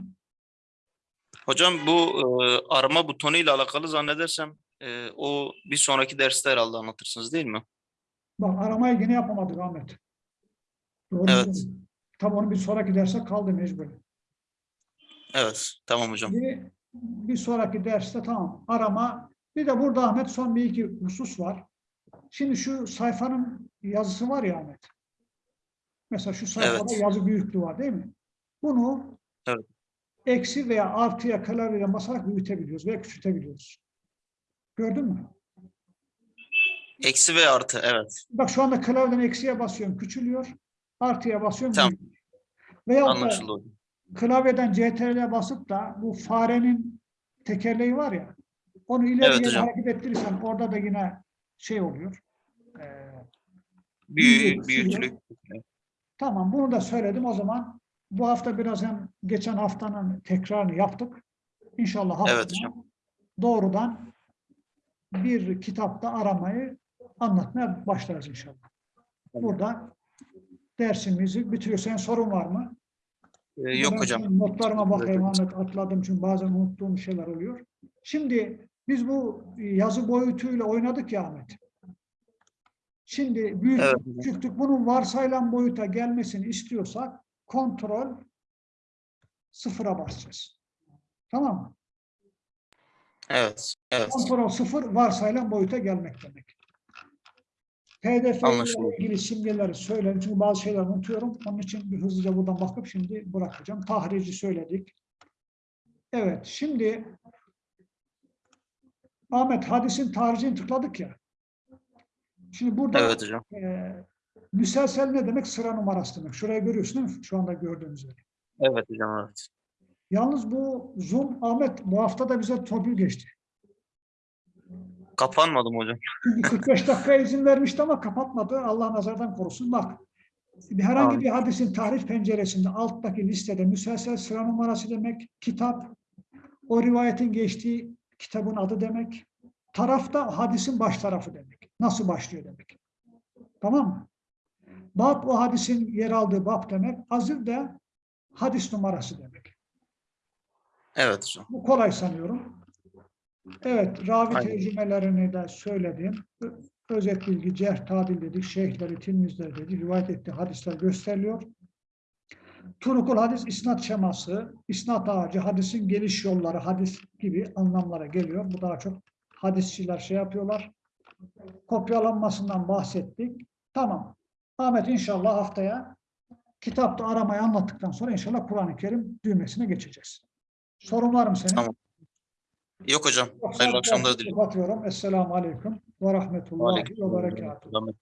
Hocam bu e, arama butonu ile alakalı zannedersem e, o bir sonraki derste herhalde anlatırsınız değil mi? Bak aramayı yine yapamadık Ahmet. Doğru Evet. Tabii onu bir sonraki derse kaldı mecbur. Evet. Tamam hocam. Bir, bir sonraki derste tamam arama. Bir de burada Ahmet son bir iki husus var. Şimdi şu sayfanın yazısı var ya Ahmet. Mesela şu sayfada Evet. yazı büyüklüğü var değil mi? Bunu. Eksi veya artıya klavyeyle basarak büyütebiliyoruz veya küçültebiliyoruz. Gördün mü? Eksi ve artı. Evet. Bak şu anda klavyeden eksiye basıyorum küçülüyor. Artıya basıyorum Tamam. büyüyor. Veya Anlaşıldı klavyeden CTRL'e basıp da bu farenin tekerleği var ya onu ileri Evet hareket ettirirsen orada da yine şey oluyor. Ee, Büyü, büyüyor, büyüklük. tamam bunu da söyledim o zaman bu hafta biraz hem geçen haftanın tekrarını yaptık. İnşallah haftaya Evet hocam. doğrudan bir kitapta aramayı anlatmaya başlarız inşallah. Burada dersimizi bitiriyor. Senin sorun var mı? Ee, yok Ben hocam. Notlarıma bakayım Ahmet atladım çünkü bazen unuttuğum şeyler oluyor. Şimdi biz bu yazı boyutuyla oynadık ya Ahmet. Şimdi büyük Evet hocam. küçüklük bunun varsayılan boyuta gelmesini istiyorsak kontrol sıfıra basacağız. Tamam mı? Evet. Evet. Kontrol sıfır varsayılan boyuta gelmek demek. PDF ile ilgili simgeleri söyledim çünkü bazı şeyler unutuyorum. Onun için bir hızlıca buradan bakıp şimdi bırakacağım. Tahrici söyledik. Evet şimdi Ahmet hadisin tahricini tıkladık ya. Şimdi burada Evet hocam. e, müselsel ne demek? Sıra numarası demek. Şuraya görüyorsun değil mi? Şu anda gördüğünüz üzere. Evet hocam. Evet. Yalnız bu Zoom Ahmet bu hafta da bize torpil geçti. Kapanmadım hocam. Çünkü 45 dakika izin vermişti ama kapatmadı. Allah nazardan korusun. Bak herhangi bir hadisin tarih penceresinde alttaki listede müselsel sıra numarası demek, kitap, o rivayetin geçtiği kitabın adı demek, tarafta hadisin baş tarafı demek. Nasıl başlıyor demek. Tamam mı? Bab o hadisin yer aldığı bab demek, azir de hadis numarası demek. Evet hocam. Bu kolay sanıyorum. Evet, ravi Aynen. tercümelerini de söyledim. Özet bilgi, cerh, tadil dedik, şeyhleri, tilmizleri dedik, rivayet ettiği hadisler gösteriliyor. Turukul hadis, isnat şeması, isnat ağacı, hadisin geliş yolları, hadis gibi anlamlara geliyor. Bu daha çok hadisçiler şey yapıyorlar. Kopyalanmasından bahsettik. Tamam. Ahmet inşallah haftaya kitapta aramayı anlattıktan sonra inşallah Kur'an-ı Kerim düğmesine geçeceğiz. Sorun var mı senin? Tamam. Yok hocam. Yoksa Hayırlı akşamlar diliyorum. Kapatıyorum. Esselamu Aleyküm ve Rahmetullahi ve Berekatuhu.